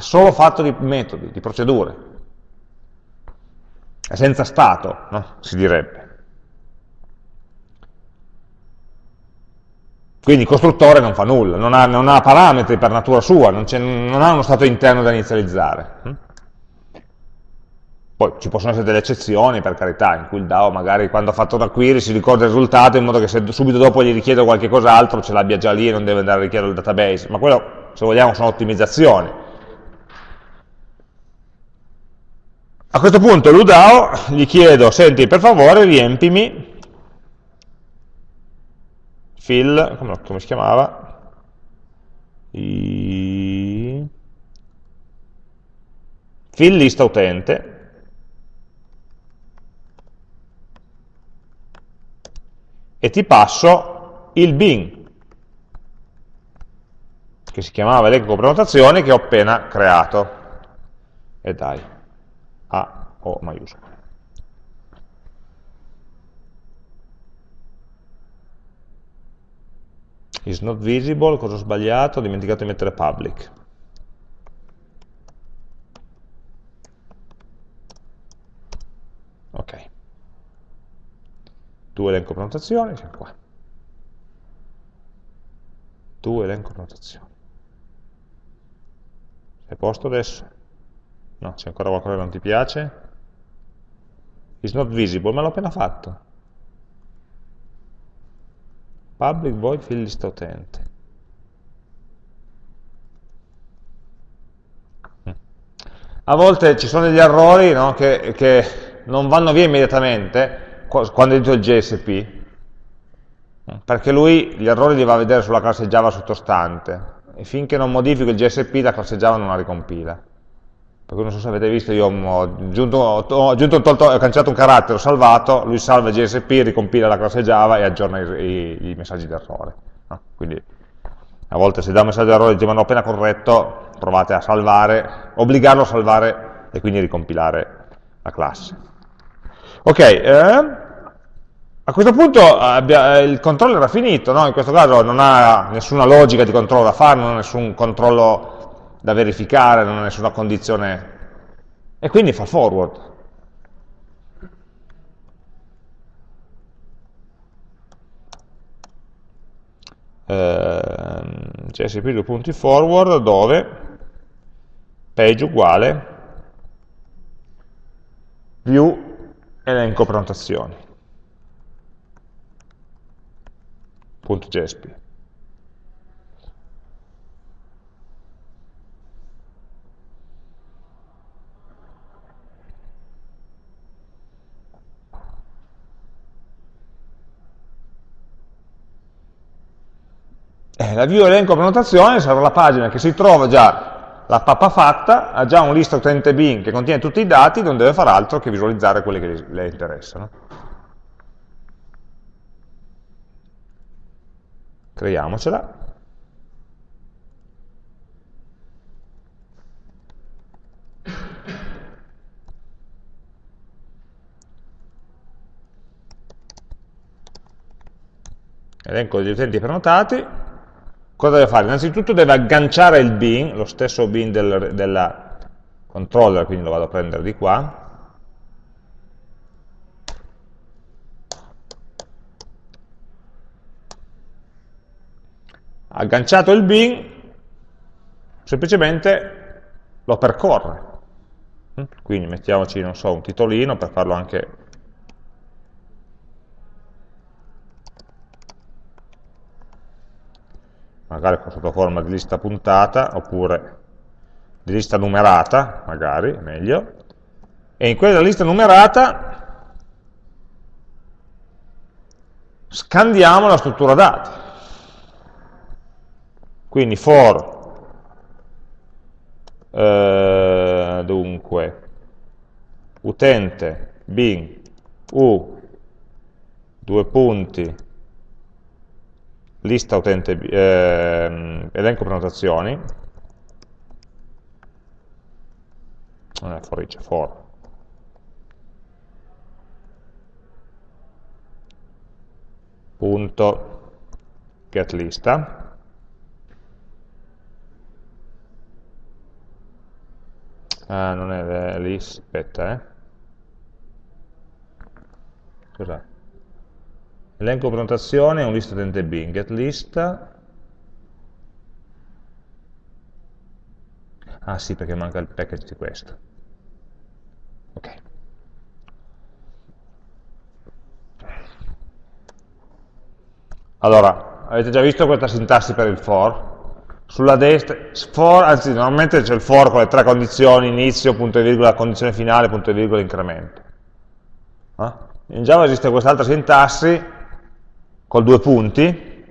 è solo fatto di metodi, di procedure. È senza stato, no? si direbbe. Quindi il costruttore non fa nulla, non ha, non ha parametri per natura sua, non, non ha uno stato interno da inizializzare. Hm? Poi ci possono essere delle eccezioni, per carità, in cui il DAO magari quando ha fatto una query si ricorda il risultato in modo che se subito dopo gli richiedo qualche cos'altro ce l'abbia già lì e non deve andare a richiedere il database, ma quello, se vogliamo, sono ottimizzazioni. A questo punto l'UDAO gli chiedo, senti, per favore riempimi fill, come, come si chiamava? I... fill lista utente, e ti passo il bin, che si chiamava elenco prenotazioni, che ho appena creato. E dai, O maiuscola. is not visible, cosa ho sbagliato? Ho dimenticato di mettere public. Ok tu elenco prenotazioni, siamo qua. Tu elenco prenotazioni. Sei a posto adesso? No, c'è ancora qualcosa che non ti piace? Is not visible, ma l'ho appena fatto. Public void fill list utente. Mm. A volte ci sono degli errori no, che, che non vanno via immediatamente, quando edito il JSP, perché lui gli errori li va a vedere sulla classe Java sottostante, e finché non modifico il JSP la classe Java non la ricompila. Perché non so se avete visto, io ho, aggiunto, ho, aggiunto, tolto, ho cancellato un carattere, ho salvato, lui salva JSP, ricompila la classe Java e aggiorna i, i, i messaggi d'errore. No? Quindi a volte se dà un messaggio d'errore dice ma non appena corretto, provate a salvare, obbligarlo a salvare e quindi ricompilare la classe. Ok, eh, A questo punto abbia, il controllo era finito, no? in questo caso non ha nessuna logica di controllo da fare, non ha nessun controllo da verificare, non ha nessuna condizione, e quindi fa forward. eh, csp due punti forward dove? Page uguale. View elenco prenotazioni Eh, view elenco prenotazione sarà la pagina che si trova già la pappa fatta, ha già un lista utente bin che contiene tutti i dati, non deve fare altro che visualizzare quelli che le interessano. Creiamocela. Elenco degli utenti prenotati, Cosa deve fare? Innanzitutto deve agganciare il bin, lo stesso bin del della controller, quindi lo vado a prendere di qua, agganciato il bin, semplicemente lo percorre. Quindi mettiamoci, non so, un titolino per farlo anche magari sotto forma di lista puntata, oppure di lista numerata, magari, meglio, e in quella lista numerata scandiamo la struttura dati. Quindi for, eh, dunque, utente, bin, u, due punti, lista utente, eh, elenco prenotazioni, non è for each, for. punto. Get lista. Ah non è lista aspetta eh. Cos'è Elenco prenotazione un list utente bin, get list. Ah sì, perché manca il package di questo. Ok. Allora, avete già visto questa sintassi per il for? Sulla destra, for, anzi normalmente c'è il for con le tre condizioni, inizio, punto e virgola, condizione finale, punto e virgola, incremento. Eh? In Java esiste quest'altra sintassi col due punti,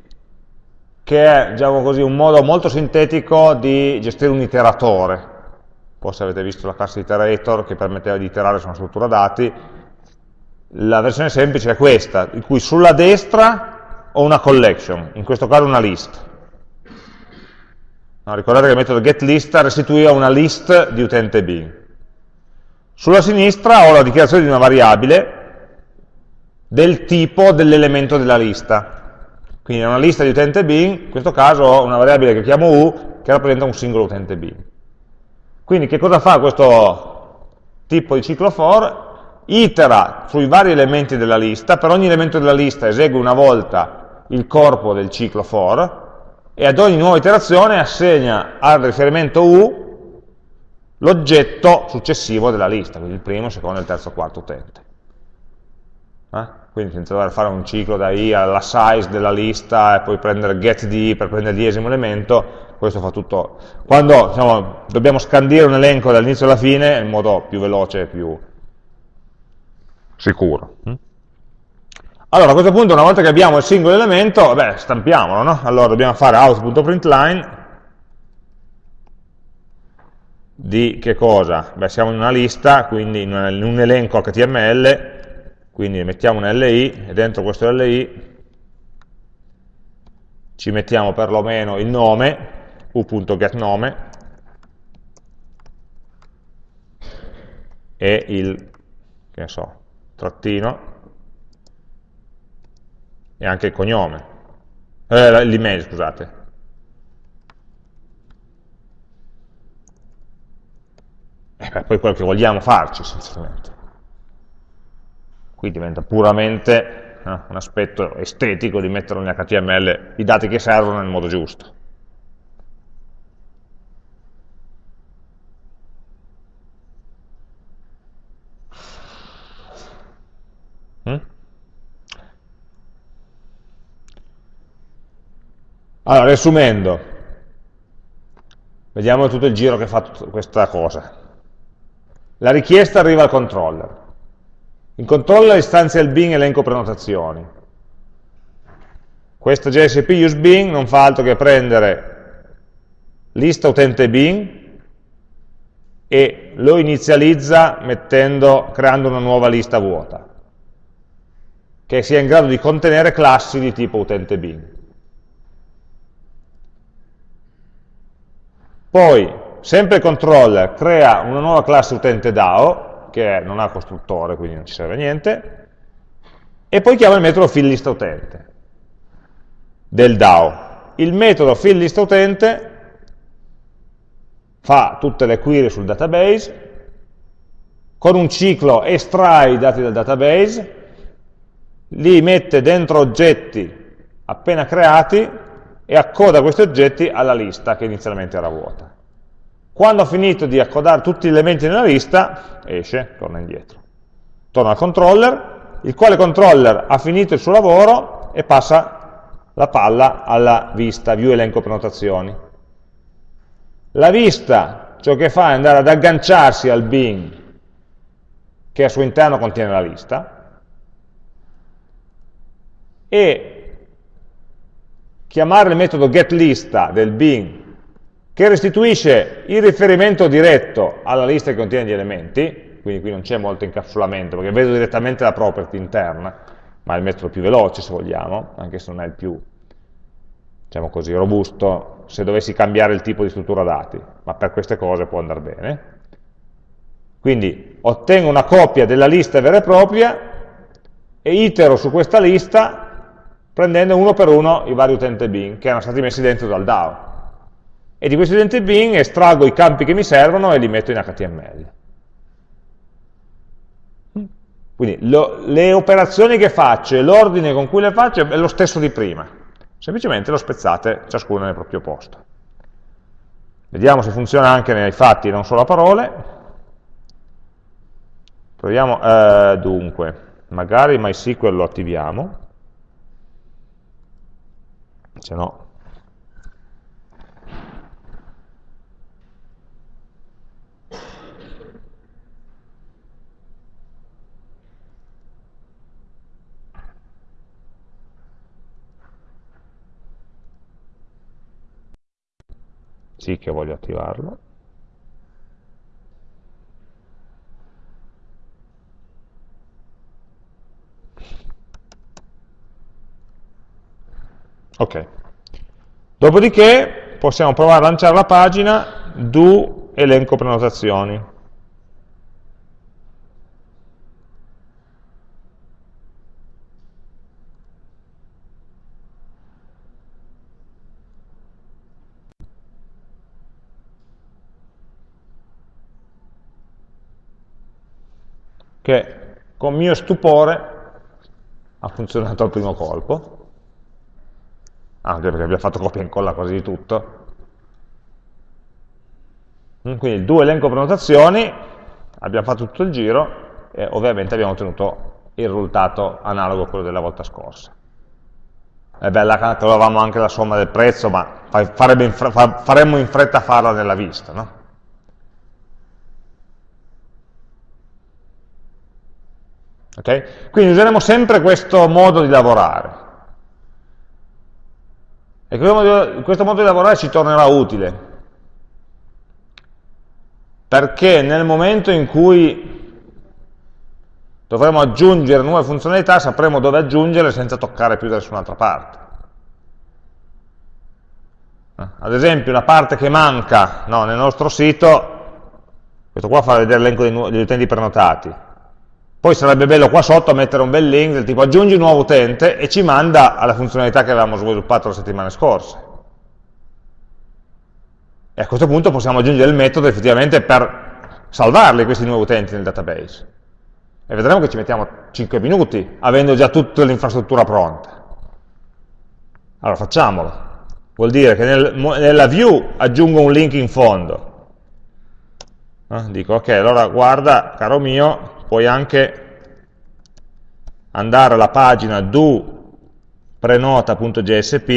che è diciamo così, un modo molto sintetico di gestire un iteratore. Forse avete visto la classe iterator che permetteva di iterare su una struttura dati. La versione semplice è questa, in cui sulla destra ho una collection, in questo caso una list. No, ricordate che il metodo getList restituiva una list di utente bin. Sulla sinistra ho la dichiarazione di una variabile del tipo dell'elemento della lista. Quindi è una lista di utente bin, in questo caso ho una variabile che chiamo u che rappresenta un singolo utente bin. Quindi che cosa fa questo tipo di ciclo for? Itera sui vari elementi della lista, per ogni elemento della lista esegue una volta il corpo del ciclo for e ad ogni nuova iterazione assegna al riferimento u l'oggetto successivo della lista, quindi il primo, il secondo, il terzo, il quarto utente. Eh? quindi senza dover fare un ciclo da i alla size della lista e poi prendere get di per prendere il diesimo elemento, questo fa tutto. Quando diciamo, dobbiamo scandire un elenco dall'inizio alla fine, è il modo più veloce e più sicuro. Mm? Allora, a questo punto, una volta che abbiamo il singolo elemento, beh, stampiamolo, no? Allora, dobbiamo fare out.println di che cosa? Beh, siamo in una lista, quindi in un elenco HTML, quindi mettiamo un LI e dentro questo LI ci mettiamo perlomeno il nome, u.getNome, e il, che so, trattino, e anche il cognome, eh, l'email, scusate. E eh, poi quello che vogliamo farci, essenzialmente. Qui diventa puramente eh, un aspetto estetico di mettere nell'HTML i dati che servono nel modo giusto. Mm? Allora, riassumendo, vediamo tutto il giro che fa questa cosa. La richiesta arriva al controller. Il controller istanzia il bin elenco prenotazioni. Questo JSP useBin non fa altro che prendere lista utente bin e lo inizializza mettendo, creando una nuova lista vuota, che sia in grado di contenere classi di tipo utente bin. Poi sempre il controller crea una nuova classe utente DAO, che non ha costruttore, quindi non ci serve a niente, e poi chiama il metodo fillListUtente del DAO. Il metodo fillListUtente fa tutte le query sul database, con un ciclo estrae i dati dal database, li mette dentro oggetti appena creati e accoda questi oggetti alla lista che inizialmente era vuota. Quando ha finito di accodare tutti gli elementi nella lista, esce, torna indietro. Torna al controller, il quale controller ha finito il suo lavoro e passa la palla alla vista, view elenco prenotazioni. La vista ciò che fa è andare ad agganciarsi al bin che al suo interno contiene la lista e chiamare il metodo getLista del bin che restituisce il riferimento diretto alla lista che contiene gli elementi, quindi qui non c'è molto incapsulamento, perché vedo direttamente la property interna, ma è il metodo più veloce se vogliamo, anche se non è il più, diciamo così, robusto, se dovessi cambiare il tipo di struttura dati, ma per queste cose può andare bene. Quindi ottengo una copia della lista vera e propria e itero su questa lista prendendo uno per uno i vari utenti bin che erano stati messi dentro dal DAO e di questo utente bin estraggo i campi che mi servono e li metto in HTML. Quindi lo, le operazioni che faccio e l'ordine con cui le faccio è lo stesso di prima, semplicemente lo spezzate ciascuno nel proprio posto. Vediamo se funziona anche nei fatti, non solo a parole. Proviamo, eh, dunque, magari MySQL lo attiviamo, se no sì che voglio attivarlo. Ok. Dopodiché possiamo provare a lanciare la pagina do elenco prenotazioni che con mio stupore ha funzionato al primo colpo, anche perché abbiamo fatto copia e incolla quasi di tutto. Quindi due elenco prenotazioni, abbiamo fatto tutto il giro e ovviamente abbiamo ottenuto il risultato analogo a quello della volta scorsa. È bella che trovavamo anche la somma del prezzo, ma faremmo in fretta a farla nella vista, no? Okay? Quindi useremo sempre questo modo di lavorare. E questo modo di lavorare ci tornerà utile, perché nel momento in cui dovremo aggiungere nuove funzionalità sapremo dove aggiungerle senza toccare più da nessun'altra parte. Eh, ad esempio una parte che manca no, nel nostro sito, questo qua fa vedere l'elenco degli utenti prenotati, Poi sarebbe bello qua sotto mettere un bel link del tipo aggiungi un nuovo utente e ci manda alla funzionalità che avevamo sviluppato la settimana scorsa. E a questo punto possiamo aggiungere il metodo effettivamente per salvarli questi nuovi utenti nel database. E vedremo che ci mettiamo 5 minuti, avendo già tutta l'infrastruttura pronta. Allora facciamolo. Vuol dire che nel, nella view aggiungo un link in fondo. Eh, dico, ok, allora guarda, caro mio, puoi anche andare alla pagina do prenota.jsp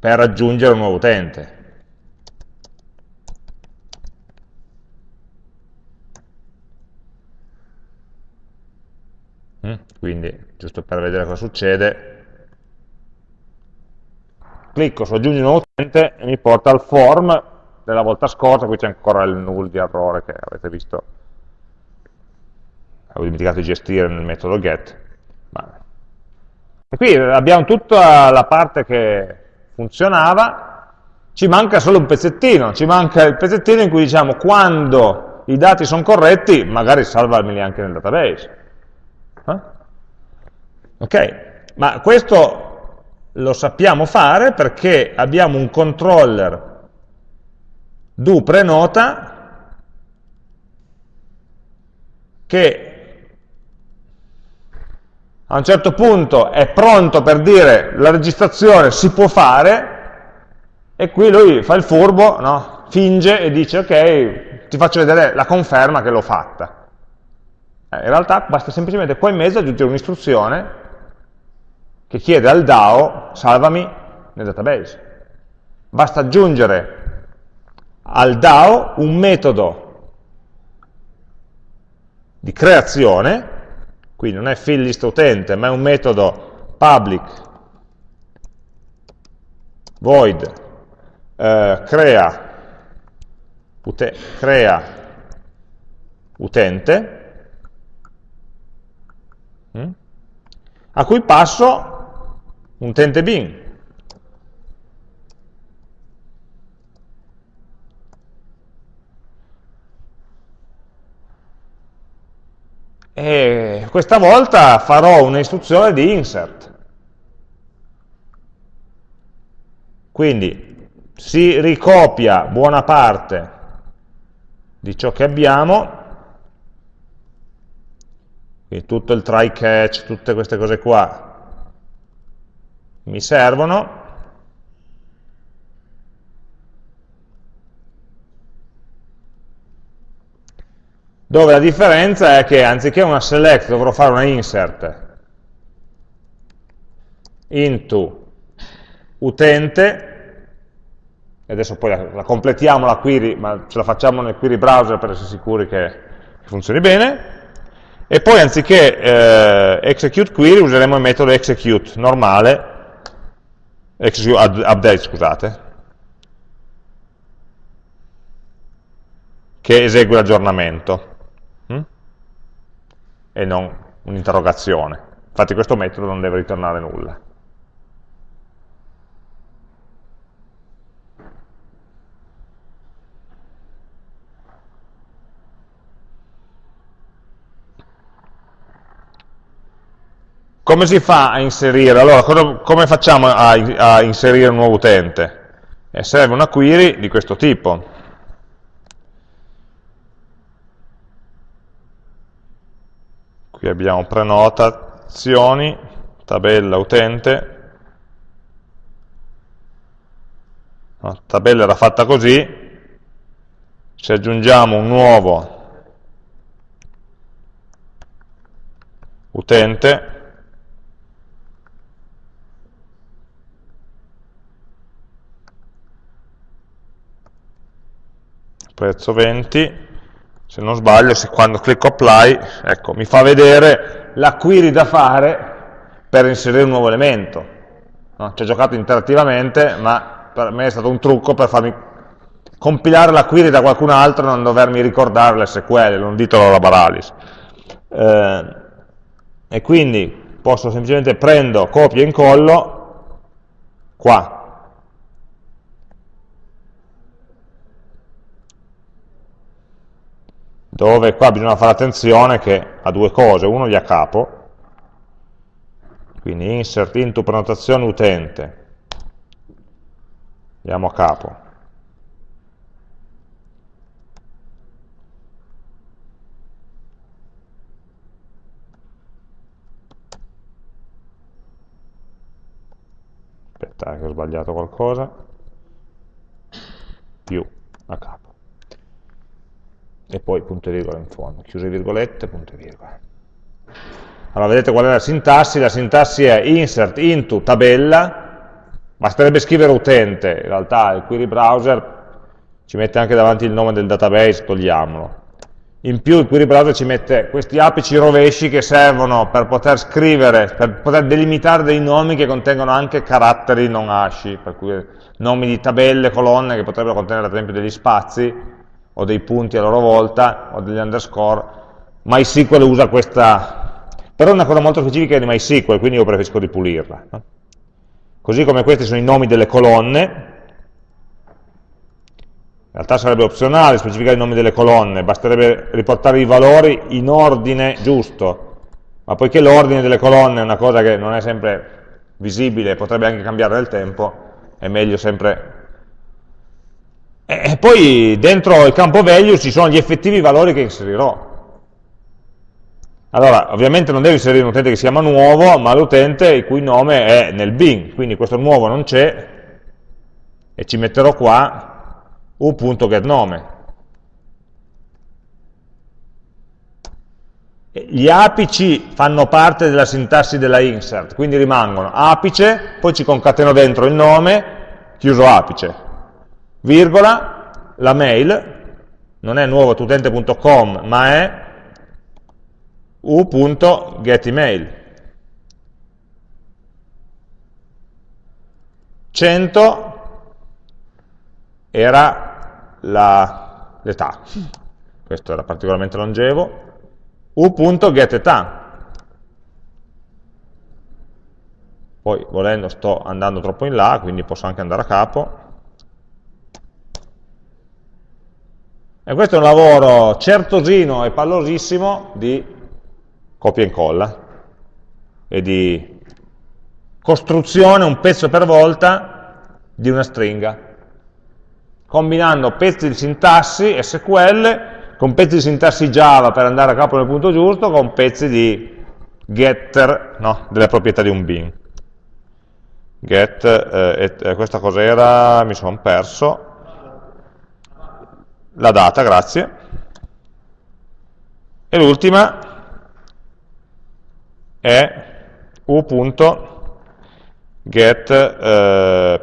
per aggiungere un nuovo utente. Mm, quindi, giusto per vedere cosa succede, clicco su aggiungi un nuovo utente e mi porta al form della volta scorsa, qui c'è ancora il null di errore che avete visto, avevo dimenticato di gestire nel metodo get. E qui abbiamo tutta la parte che funzionava, ci manca solo un pezzettino, ci manca il pezzettino in cui diciamo quando i dati sono corretti, magari salvarmeli anche nel database. Eh? Ok, ma questo lo sappiamo fare perché abbiamo un controller do prenota che a un certo punto è pronto per dire la registrazione si può fare e qui lui fa il furbo, no? finge e dice ok, ti faccio vedere la conferma che l'ho fatta. Eh, in realtà basta semplicemente qua in mezzo aggiungere un'istruzione che chiede al DAO salvami nel database. Basta aggiungere al DAO un metodo di creazione qui non è fill list utente, ma è un metodo public void eh, crea, ute, crea utente hm? a cui passo un utente bin e questa volta farò un'istruzione di insert. Quindi si ricopia buona parte di ciò che abbiamo, quindi tutto il try catch, tutte queste cose qua mi servono, dove la differenza è che anziché una select dovrò fare una insert. Into utente, e adesso poi la, la, completiamo la query, ma ce la facciamo nel query browser per essere sicuri che, che funzioni bene, e poi anziché eh, execute query useremo il metodo execute normale, execute update scusate, che esegue l'aggiornamento e non un'interrogazione. Infatti questo metodo non deve ritornare nulla. Come si fa a inserire? Allora, come facciamo a, inserire un nuovo utente? Eh, serve una query di questo tipo. Qui abbiamo prenotazioni, tabella utente, la tabella era fatta così, se aggiungiamo un nuovo utente, prezzo 20, se non sbaglio, se quando clicco apply, ecco, mi fa vedere la query da fare per inserire un nuovo elemento. No? Ci ho giocato interattivamente, ma per me è stato un trucco per farmi compilare la query da qualcun altro e non dovermi ricordare le SQL, non ditelo alla Baralis. Eh, e quindi posso semplicemente prendo, copio e incollo qua, dove qua bisogna fare attenzione che ha due cose, uno gli a capo, quindi insert into prenotazione utente, andiamo a capo, aspetta che ho sbagliato qualcosa, più a capo. E poi punto e virgola in fondo, chiuse virgolette, punto e virgola. Allora vedete qual è la sintassi? La sintassi è insert into tabella, basterebbe scrivere utente, in realtà il query browser ci mette anche davanti il nome del database, togliamolo in più il query browser ci mette questi apici rovesci che servono per poter scrivere, per poter delimitare dei nomi che contengono anche caratteri non hashy, per cui nomi di tabelle, colonne che potrebbero contenere ad esempio degli spazi o dei punti a loro volta o degli underscore. MySQL usa questa, però è una cosa molto specifica di MySQL, quindi io preferisco ripulirla. No? Così come questi sono i nomi delle colonne, in realtà sarebbe opzionale specificare i nomi delle colonne, basterebbe riportare i valori in ordine giusto, ma poiché l'ordine delle colonne è una cosa che non è sempre visibile, potrebbe anche cambiare nel tempo, è meglio sempre... E poi dentro il campo value ci sono gli effettivi valori che inserirò. Allora, ovviamente non devo inserire un utente che si chiama nuovo, ma l'utente il cui nome è nel bin, quindi questo nuovo non c'è, e ci metterò qua u.getNome. Gli apici fanno parte della sintassi della insert, quindi rimangono apice, poi ci concateno dentro il nome, chiuso apice, virgola, la mail, non è nuovotutente.com, ma è u.getEmail. 100 era l'età. Questo era particolarmente longevo. u.getEtà. Poi volendo sto andando troppo in là, quindi posso anche andare a capo. E questo è un lavoro certosino e pallosissimo di copia e incolla e di costruzione un pezzo per volta di una stringa combinando pezzi di sintassi SQL con pezzi di sintassi Java per andare a capo nel punto giusto, con pezzi di getter no, delle proprietà di un bin. Get, eh, eh, questa cos'era? Mi sono perso. La data, grazie. E l'ultima è u.get eh.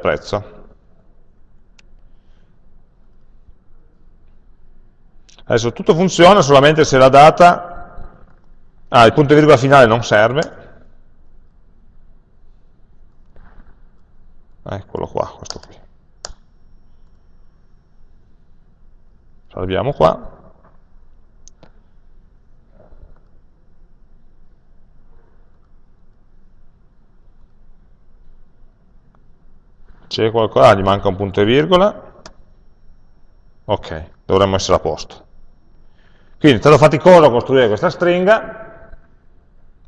Adesso tutto funziona solamente se la data, ah, il punto e virgola finale non serve, eccolo qua, questo qui. Salviamo qua. C'è qualcosa, ah, gli manca un punto e virgola. Ok, dovremmo essere a posto. Quindi è stato faticoso costruire questa stringa,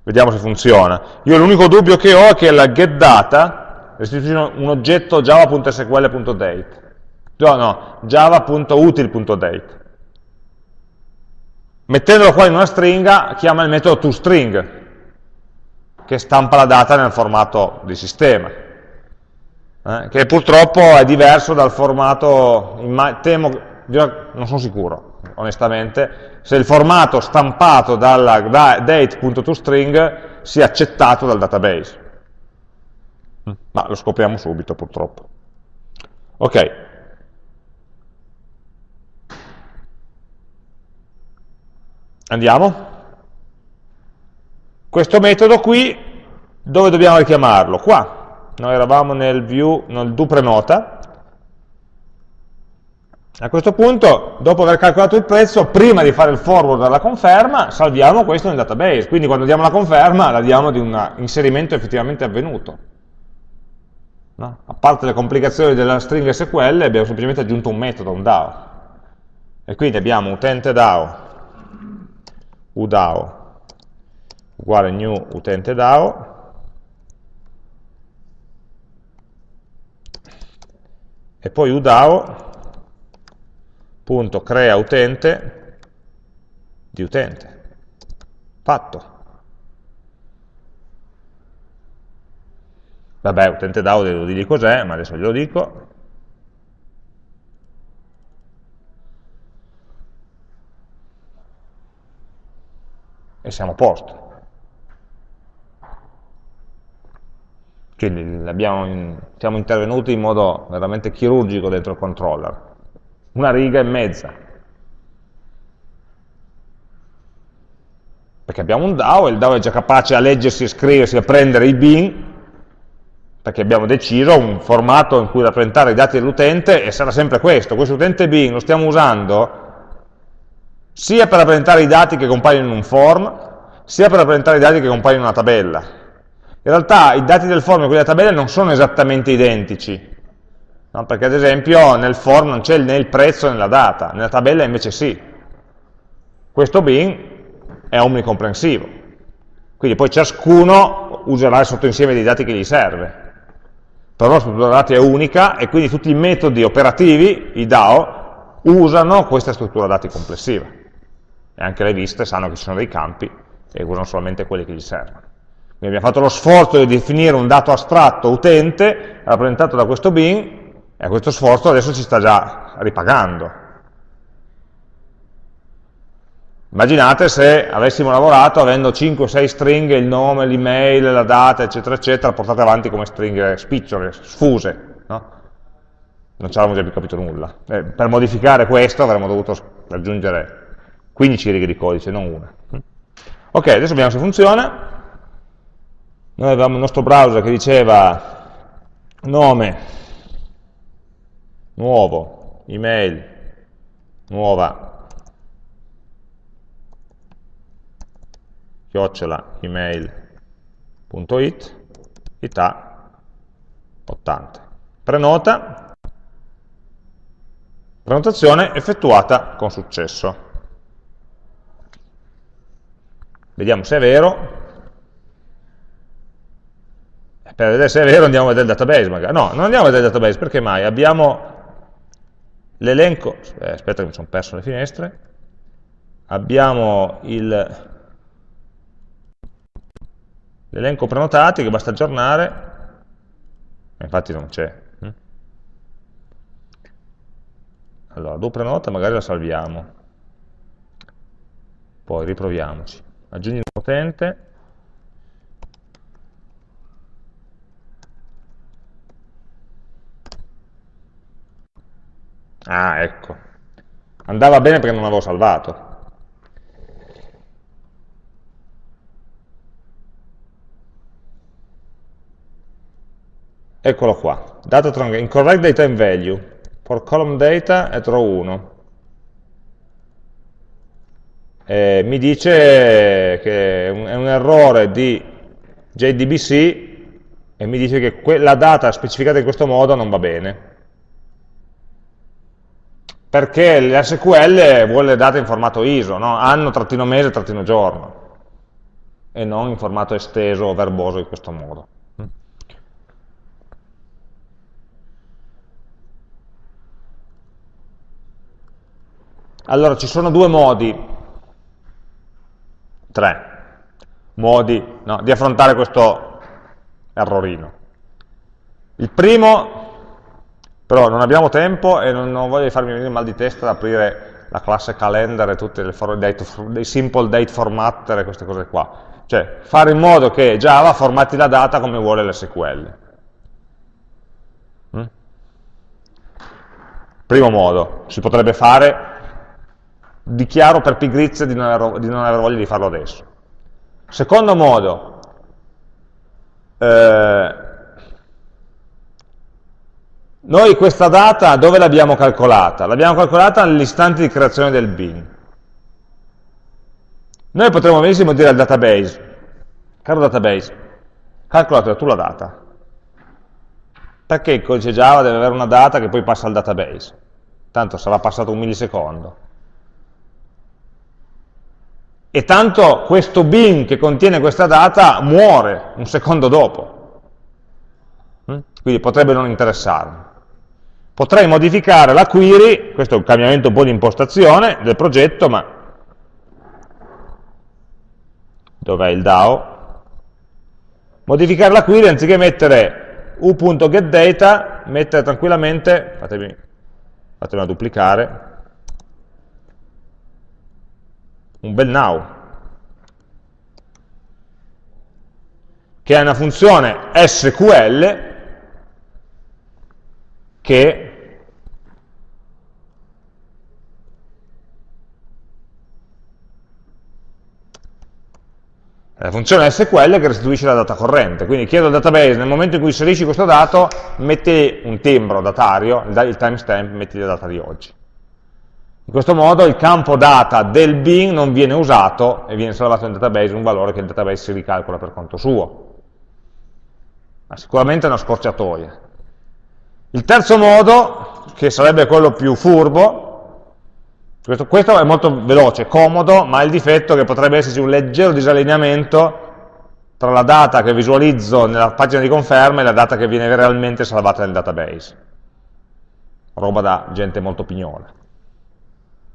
vediamo se funziona. Io l'unico dubbio che ho è che la getData restituisce un oggetto java.sql.date, no, no, java.util.date. Mettendolo qua in una stringa chiama il metodo toString, che stampa la data nel formato di sistema, eh, che purtroppo è diverso dal formato, temo, non sono sicuro, onestamente, se il formato stampato dalla date.toString sia accettato dal database. Ma lo scopriamo subito, purtroppo. Ok. Andiamo. Questo metodo qui, dove dobbiamo richiamarlo? Qua. Noi eravamo nel view, nel do prenota, a questo punto, dopo aver calcolato il prezzo, prima di fare il forward alla conferma, salviamo questo nel database. Quindi quando diamo la conferma, la diamo di un inserimento effettivamente avvenuto. No? A parte le complicazioni della stringa SQL, abbiamo semplicemente aggiunto un metodo, un DAO. E quindi abbiamo utente DAO udao uguale new utente DAO e poi udao.crea utente di utente. Fatto. Vabbè, utente DAO devo dirgli cos'è, ma adesso glielo dico. E siamo a posto. Quindi abbiamo, siamo intervenuti in modo veramente chirurgico dentro il controller. Una riga e mezza. Perché abbiamo un DAO e il DAO è già capace a leggersi, a scriversi, a prendere i bin, perché abbiamo deciso un formato in cui rappresentare i dati dell'utente e sarà sempre questo. Questo utente bin lo stiamo usando sia per rappresentare i dati che compaiono in un form, sia per rappresentare i dati che compaiono in una tabella. In realtà i dati del form e quelli della tabella non sono esattamente identici, no? perché ad esempio nel form non c'è né il prezzo né la data, nella tabella invece sì. Questo bin è omnicomprensivo, quindi poi ciascuno userà il sottoinsieme dei dati che gli serve. Però la struttura dati è unica e quindi tutti i metodi operativi, i DAO, usano questa struttura dati complessiva. E anche le viste sanno che ci sono dei campi e usano solamente quelli che gli servono. Quindi abbiamo fatto lo sforzo di definire un dato astratto utente, rappresentato da questo bin, e questo sforzo adesso ci sta già ripagando. Immaginate se avessimo lavorato avendo 5-6 stringhe, il nome, l'email, la data, eccetera, eccetera, portate avanti come stringhe spicciole, sfuse. No? Non ci avremmo già più capito nulla. Eh, per modificare questo avremmo dovuto aggiungere 15 righe di codice, non una. Ok, adesso vediamo se funziona noi avevamo il nostro browser che diceva nome, nuovo, email, nuova, chiocciola email.it, età 80. Prenota, prenotazione effettuata con successo. Vediamo se è vero, per vedere se è vero andiamo a vedere il database magari. No, non andiamo a vedere il database, perché mai? Abbiamo l'elenco, eh, aspetta che mi sono perso le finestre, abbiamo l'elenco prenotati che basta aggiornare, infatti non c'è. Hm? Allora, do prenota, magari la salviamo, poi riproviamoci. Aggiungi un utente, Ah, ecco. Andava bene perché non avevo salvato. Eccolo qua. Data incorrect data in value. For column data at row 1. E mi dice che è un, è un errore di JDBC e mi dice che la data specificata in questo modo non va bene perché l'SQL vuole le date in formato ISO, no? anno, trattino mese, trattino giorno, e non in formato esteso o verboso in questo modo. Allora, ci sono due modi, tre modi no, di affrontare questo errorino. Il primo però non abbiamo tempo e non, non voglio farmi venire mal di testa ad aprire la classe calendar e tutti i simple date formatter e queste cose qua. Cioè, fare in modo che Java formati la data come vuole l'SQL. Mm? Primo modo, si potrebbe fare, dichiaro per pigrizia di non, aver, di non aver voglia di farlo adesso. Secondo modo, eh, noi questa data dove l'abbiamo calcolata? L'abbiamo calcolata nell'istante di creazione del bin. Noi potremmo benissimo dire al database, caro database, calcolate tu la data. Perché il codice Java deve avere una data che poi passa al database? Tanto sarà passato un millisecondo. E tanto questo bin che contiene questa data muore un secondo dopo. Mm? Quindi potrebbe non interessarmi. Potrei modificare la query, questo è un cambiamento un po' di impostazione del progetto, ma dov'è il DAO? Modificare la query anziché mettere u.getData, mettere tranquillamente, fatemi, fatemela duplicare, un bel now, che è una funzione SQL che la funzione SQL che restituisce la data corrente, quindi chiedo al database nel momento in cui inserisci questo dato, metti un timbro datario, il timestamp, metti la data di oggi. In questo modo il campo data del bin non viene usato e viene salvato nel database un valore che il database si ricalcola per conto suo. Ma sicuramente è una scorciatoia. Il terzo modo, che sarebbe quello più furbo, questo, questo è molto veloce, comodo, ma ha il difetto che potrebbe esserci un leggero disallineamento tra la data che visualizzo nella pagina di conferma e la data che viene realmente salvata nel database. Roba da gente molto pignola.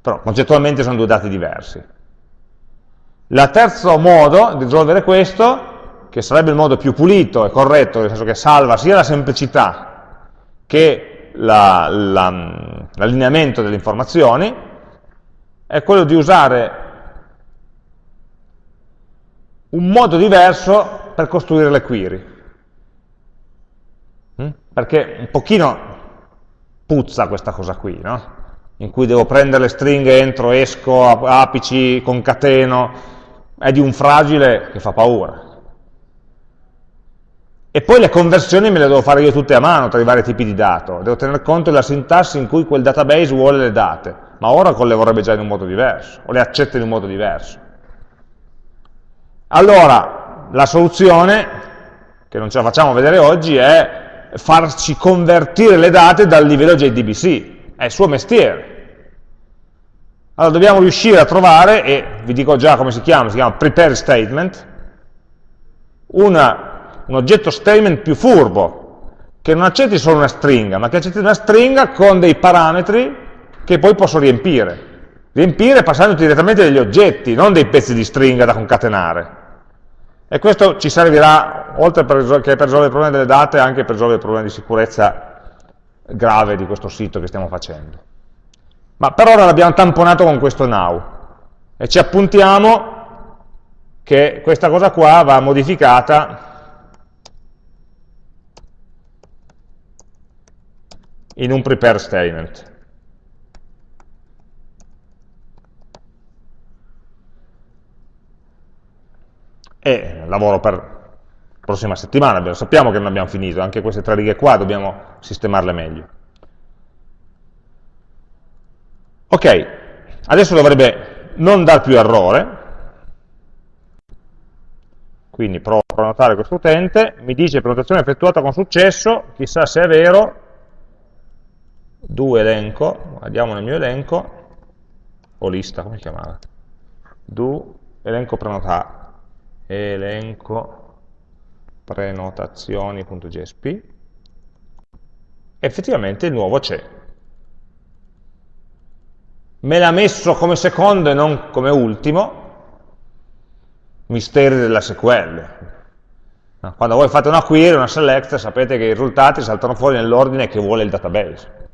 Però concettualmente sono due dati diversi. Il terzo modo di risolvere questo, che sarebbe il modo più pulito e corretto, nel senso che salva sia la semplicità che l'allineamento la, la, delle informazioni, è quello di usare un modo diverso per costruire le query. Mm? Perché un pochino puzza questa cosa qui, no? In cui devo prendere le stringhe, entro, esco, apici, concateno, è di un fragile che fa paura. E poi le conversioni me le devo fare io tutte a mano tra i vari tipi di dato, devo tener conto della sintassi in cui quel database vuole le date, ma Oracle le vorrebbe già in un modo diverso, o le accetta in un modo diverso. Allora, la soluzione, che non ce la facciamo vedere oggi, è farci convertire le date dal livello JDBC, è il suo mestiere. Allora dobbiamo riuscire a trovare, e vi dico già come si chiama, si chiama prepare statement, una, un oggetto statement più furbo, che non accetti solo una stringa, ma che accetti una stringa con dei parametri che poi posso riempire. Riempire passando direttamente degli oggetti, non dei pezzi di stringa da concatenare. E questo ci servirà, oltre che per risolvere il problema delle date, anche per risolvere il problema di sicurezza grave di questo sito che stiamo facendo. Ma per ora l'abbiamo tamponato con questo now e ci appuntiamo che questa cosa qua va modificata in un prepare statement. E lavoro per prossima settimana, sappiamo che non abbiamo finito, anche queste tre righe qua dobbiamo sistemarle meglio. Ok, adesso dovrebbe non dar più errore, quindi provo a prenotare questo utente, mi dice prenotazione effettuata con successo, chissà se è vero, do elenco, andiamo nel mio elenco, o lista, come si chiamava? Do elenco prenotato, elenco prenotazioni.jsp, effettivamente il nuovo c'è. Me l'ha messo come secondo e non come ultimo, misteri della SQL. Quando voi fate una query, una select, sapete che i risultati saltano fuori nell'ordine che vuole il database.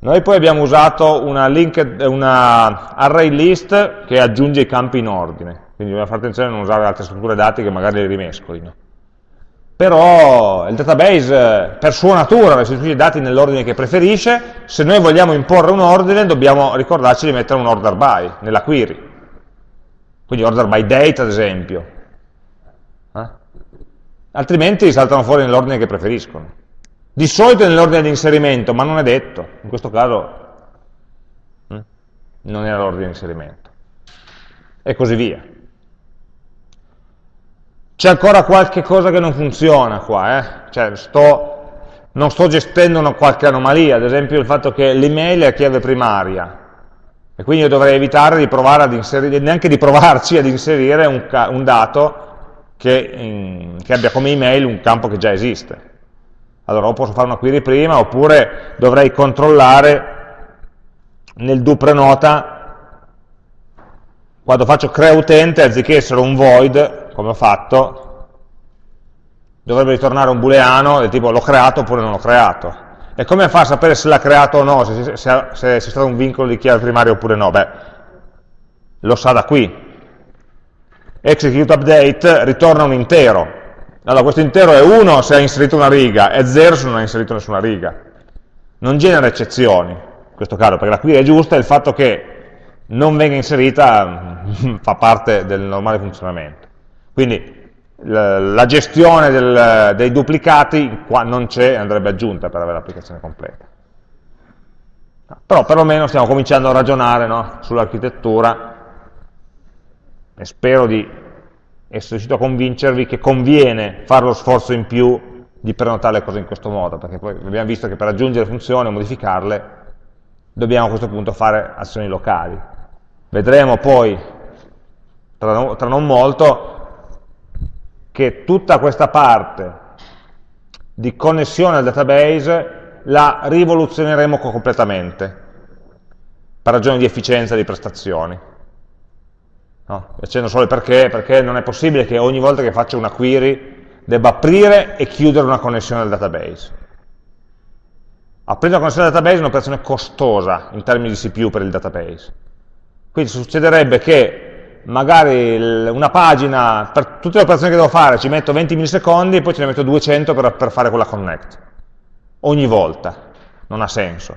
Noi poi abbiamo usato una, linked, una array list che aggiunge i campi in ordine. Quindi dobbiamo fare attenzione a non usare altre strutture dati che magari le rimescolino. Però il database per sua natura restituisce i dati nell'ordine che preferisce, se noi vogliamo imporre un ordine dobbiamo ricordarci di mettere un order by nella query. Quindi order by date ad esempio. Eh? Altrimenti saltano fuori nell'ordine che preferiscono. Di solito nell'ordine di inserimento, ma non è detto. In questo caso eh? non era l'ordine di inserimento. E così via. C'è ancora qualche cosa che non funziona qua, eh? cioè sto, non sto gestendo una qualche anomalia, ad esempio il fatto che l'email è a chiave primaria. E quindi io dovrei evitare di provare ad inserire, neanche di provarci ad inserire un, un dato che, in, che abbia come email un campo che già esiste. Allora o posso fare una query prima, oppure dovrei controllare nel do prenota quando faccio crea utente, anziché essere un void, come ho fatto, dovrebbe ritornare un booleano del tipo l'ho creato oppure non l'ho creato. E come fa a sapere se l'ha creato o no, se, se, se, c'è stato un vincolo di chiave primaria oppure no? Beh, lo sa da qui. Execute update ritorna un intero. Allora questo intero è 1 se ha inserito una riga, è 0 se non ha inserito nessuna riga. Non genera eccezioni, in questo caso, perché la query è giusta e il fatto che non venga inserita fa parte del normale funzionamento. Quindi la gestione del, dei duplicati qua non c'è, andrebbe aggiunta per avere l'applicazione completa. Però perlomeno stiamo cominciando a ragionare no, sull'architettura e spero di essere riuscito a convincervi che conviene fare lo sforzo in più di prenotare le cose in questo modo, perché poi abbiamo visto che per aggiungere funzioni o modificarle dobbiamo a questo punto fare azioni locali. Vedremo poi, tra non molto, che tutta questa parte di connessione al database la rivoluzioneremo completamente per ragioni di efficienza di prestazioni. No? Accenno solo il perché, perché non è possibile che ogni volta che faccio una query debba aprire e chiudere una connessione al database. Aprire una connessione al database è un'operazione costosa in termini di CPU per il database. Quindi succederebbe che magari una pagina, per tutte le operazioni che devo fare, ci metto 20 millisecondi e poi ce ne metto 200 per, per fare quella connect. Ogni volta. Non ha senso.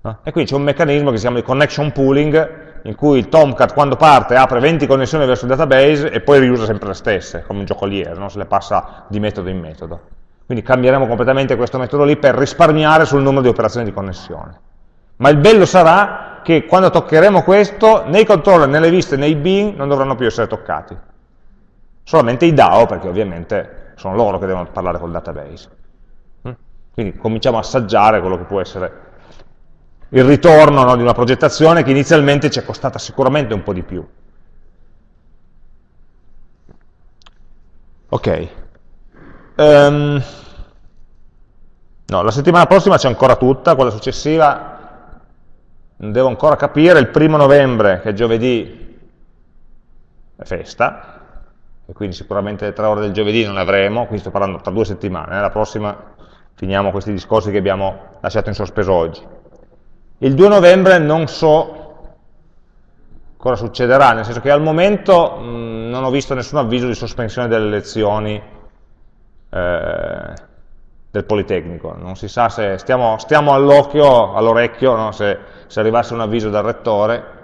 No? E quindi c'è un meccanismo che si chiama di connection pooling, in cui il Tomcat quando parte apre 20 connessioni verso il database e poi riusa sempre le stesse, come un giocoliere, no? se le passa di metodo in metodo. Quindi cambieremo completamente questo metodo lì per risparmiare sul numero di operazioni di connessione. Ma il bello sarà che quando toccheremo questo, né i controller, né le viste, né i bin non dovranno più essere toccati. Solamente i DAO, perché ovviamente sono loro che devono parlare col database. Mm? Quindi cominciamo a assaggiare quello che può essere il ritorno no, di una progettazione che inizialmente ci è costata sicuramente un po' di più. Ok. Um, no, la settimana prossima c'è ancora tutta, quella successiva devo ancora capire, il primo novembre, che è giovedì, è festa, e quindi sicuramente le tre ore del giovedì non le avremo, qui sto parlando tra due settimane, eh, la prossima finiamo questi discorsi che abbiamo lasciato in sospeso oggi. Il 2 novembre non so cosa succederà, nel senso che al momento mh, non ho visto nessun avviso di sospensione delle lezioni eh, del Politecnico, non si sa se stiamo, stiamo all'occhio, all'orecchio, no? se se arrivasse un avviso dal rettore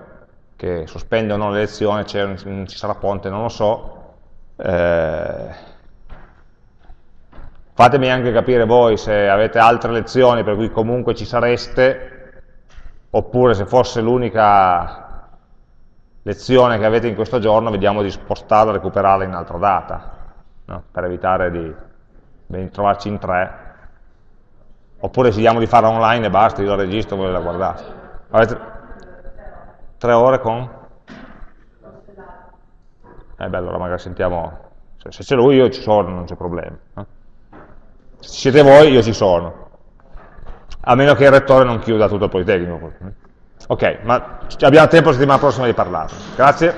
che sospende o no le lezioni, ci sarà ponte, non lo so, eh, fatemi anche capire voi se avete altre lezioni per cui comunque ci sareste, oppure se fosse l'unica lezione che avete in questo giorno, vediamo di spostarla, recuperarla in altra data, no? per evitare di trovarci in tre, oppure decidiamo di farla online e basta, io la registro e voi la guardate. Avete tre ore con? Eh beh, allora magari sentiamo, se c'è lui io ci sono, non c'è problema. Eh? Se siete voi io ci sono. A meno che il rettore non chiuda tutto il Politecnico. Ok, ma abbiamo tempo la settimana prossima di parlarne. Grazie.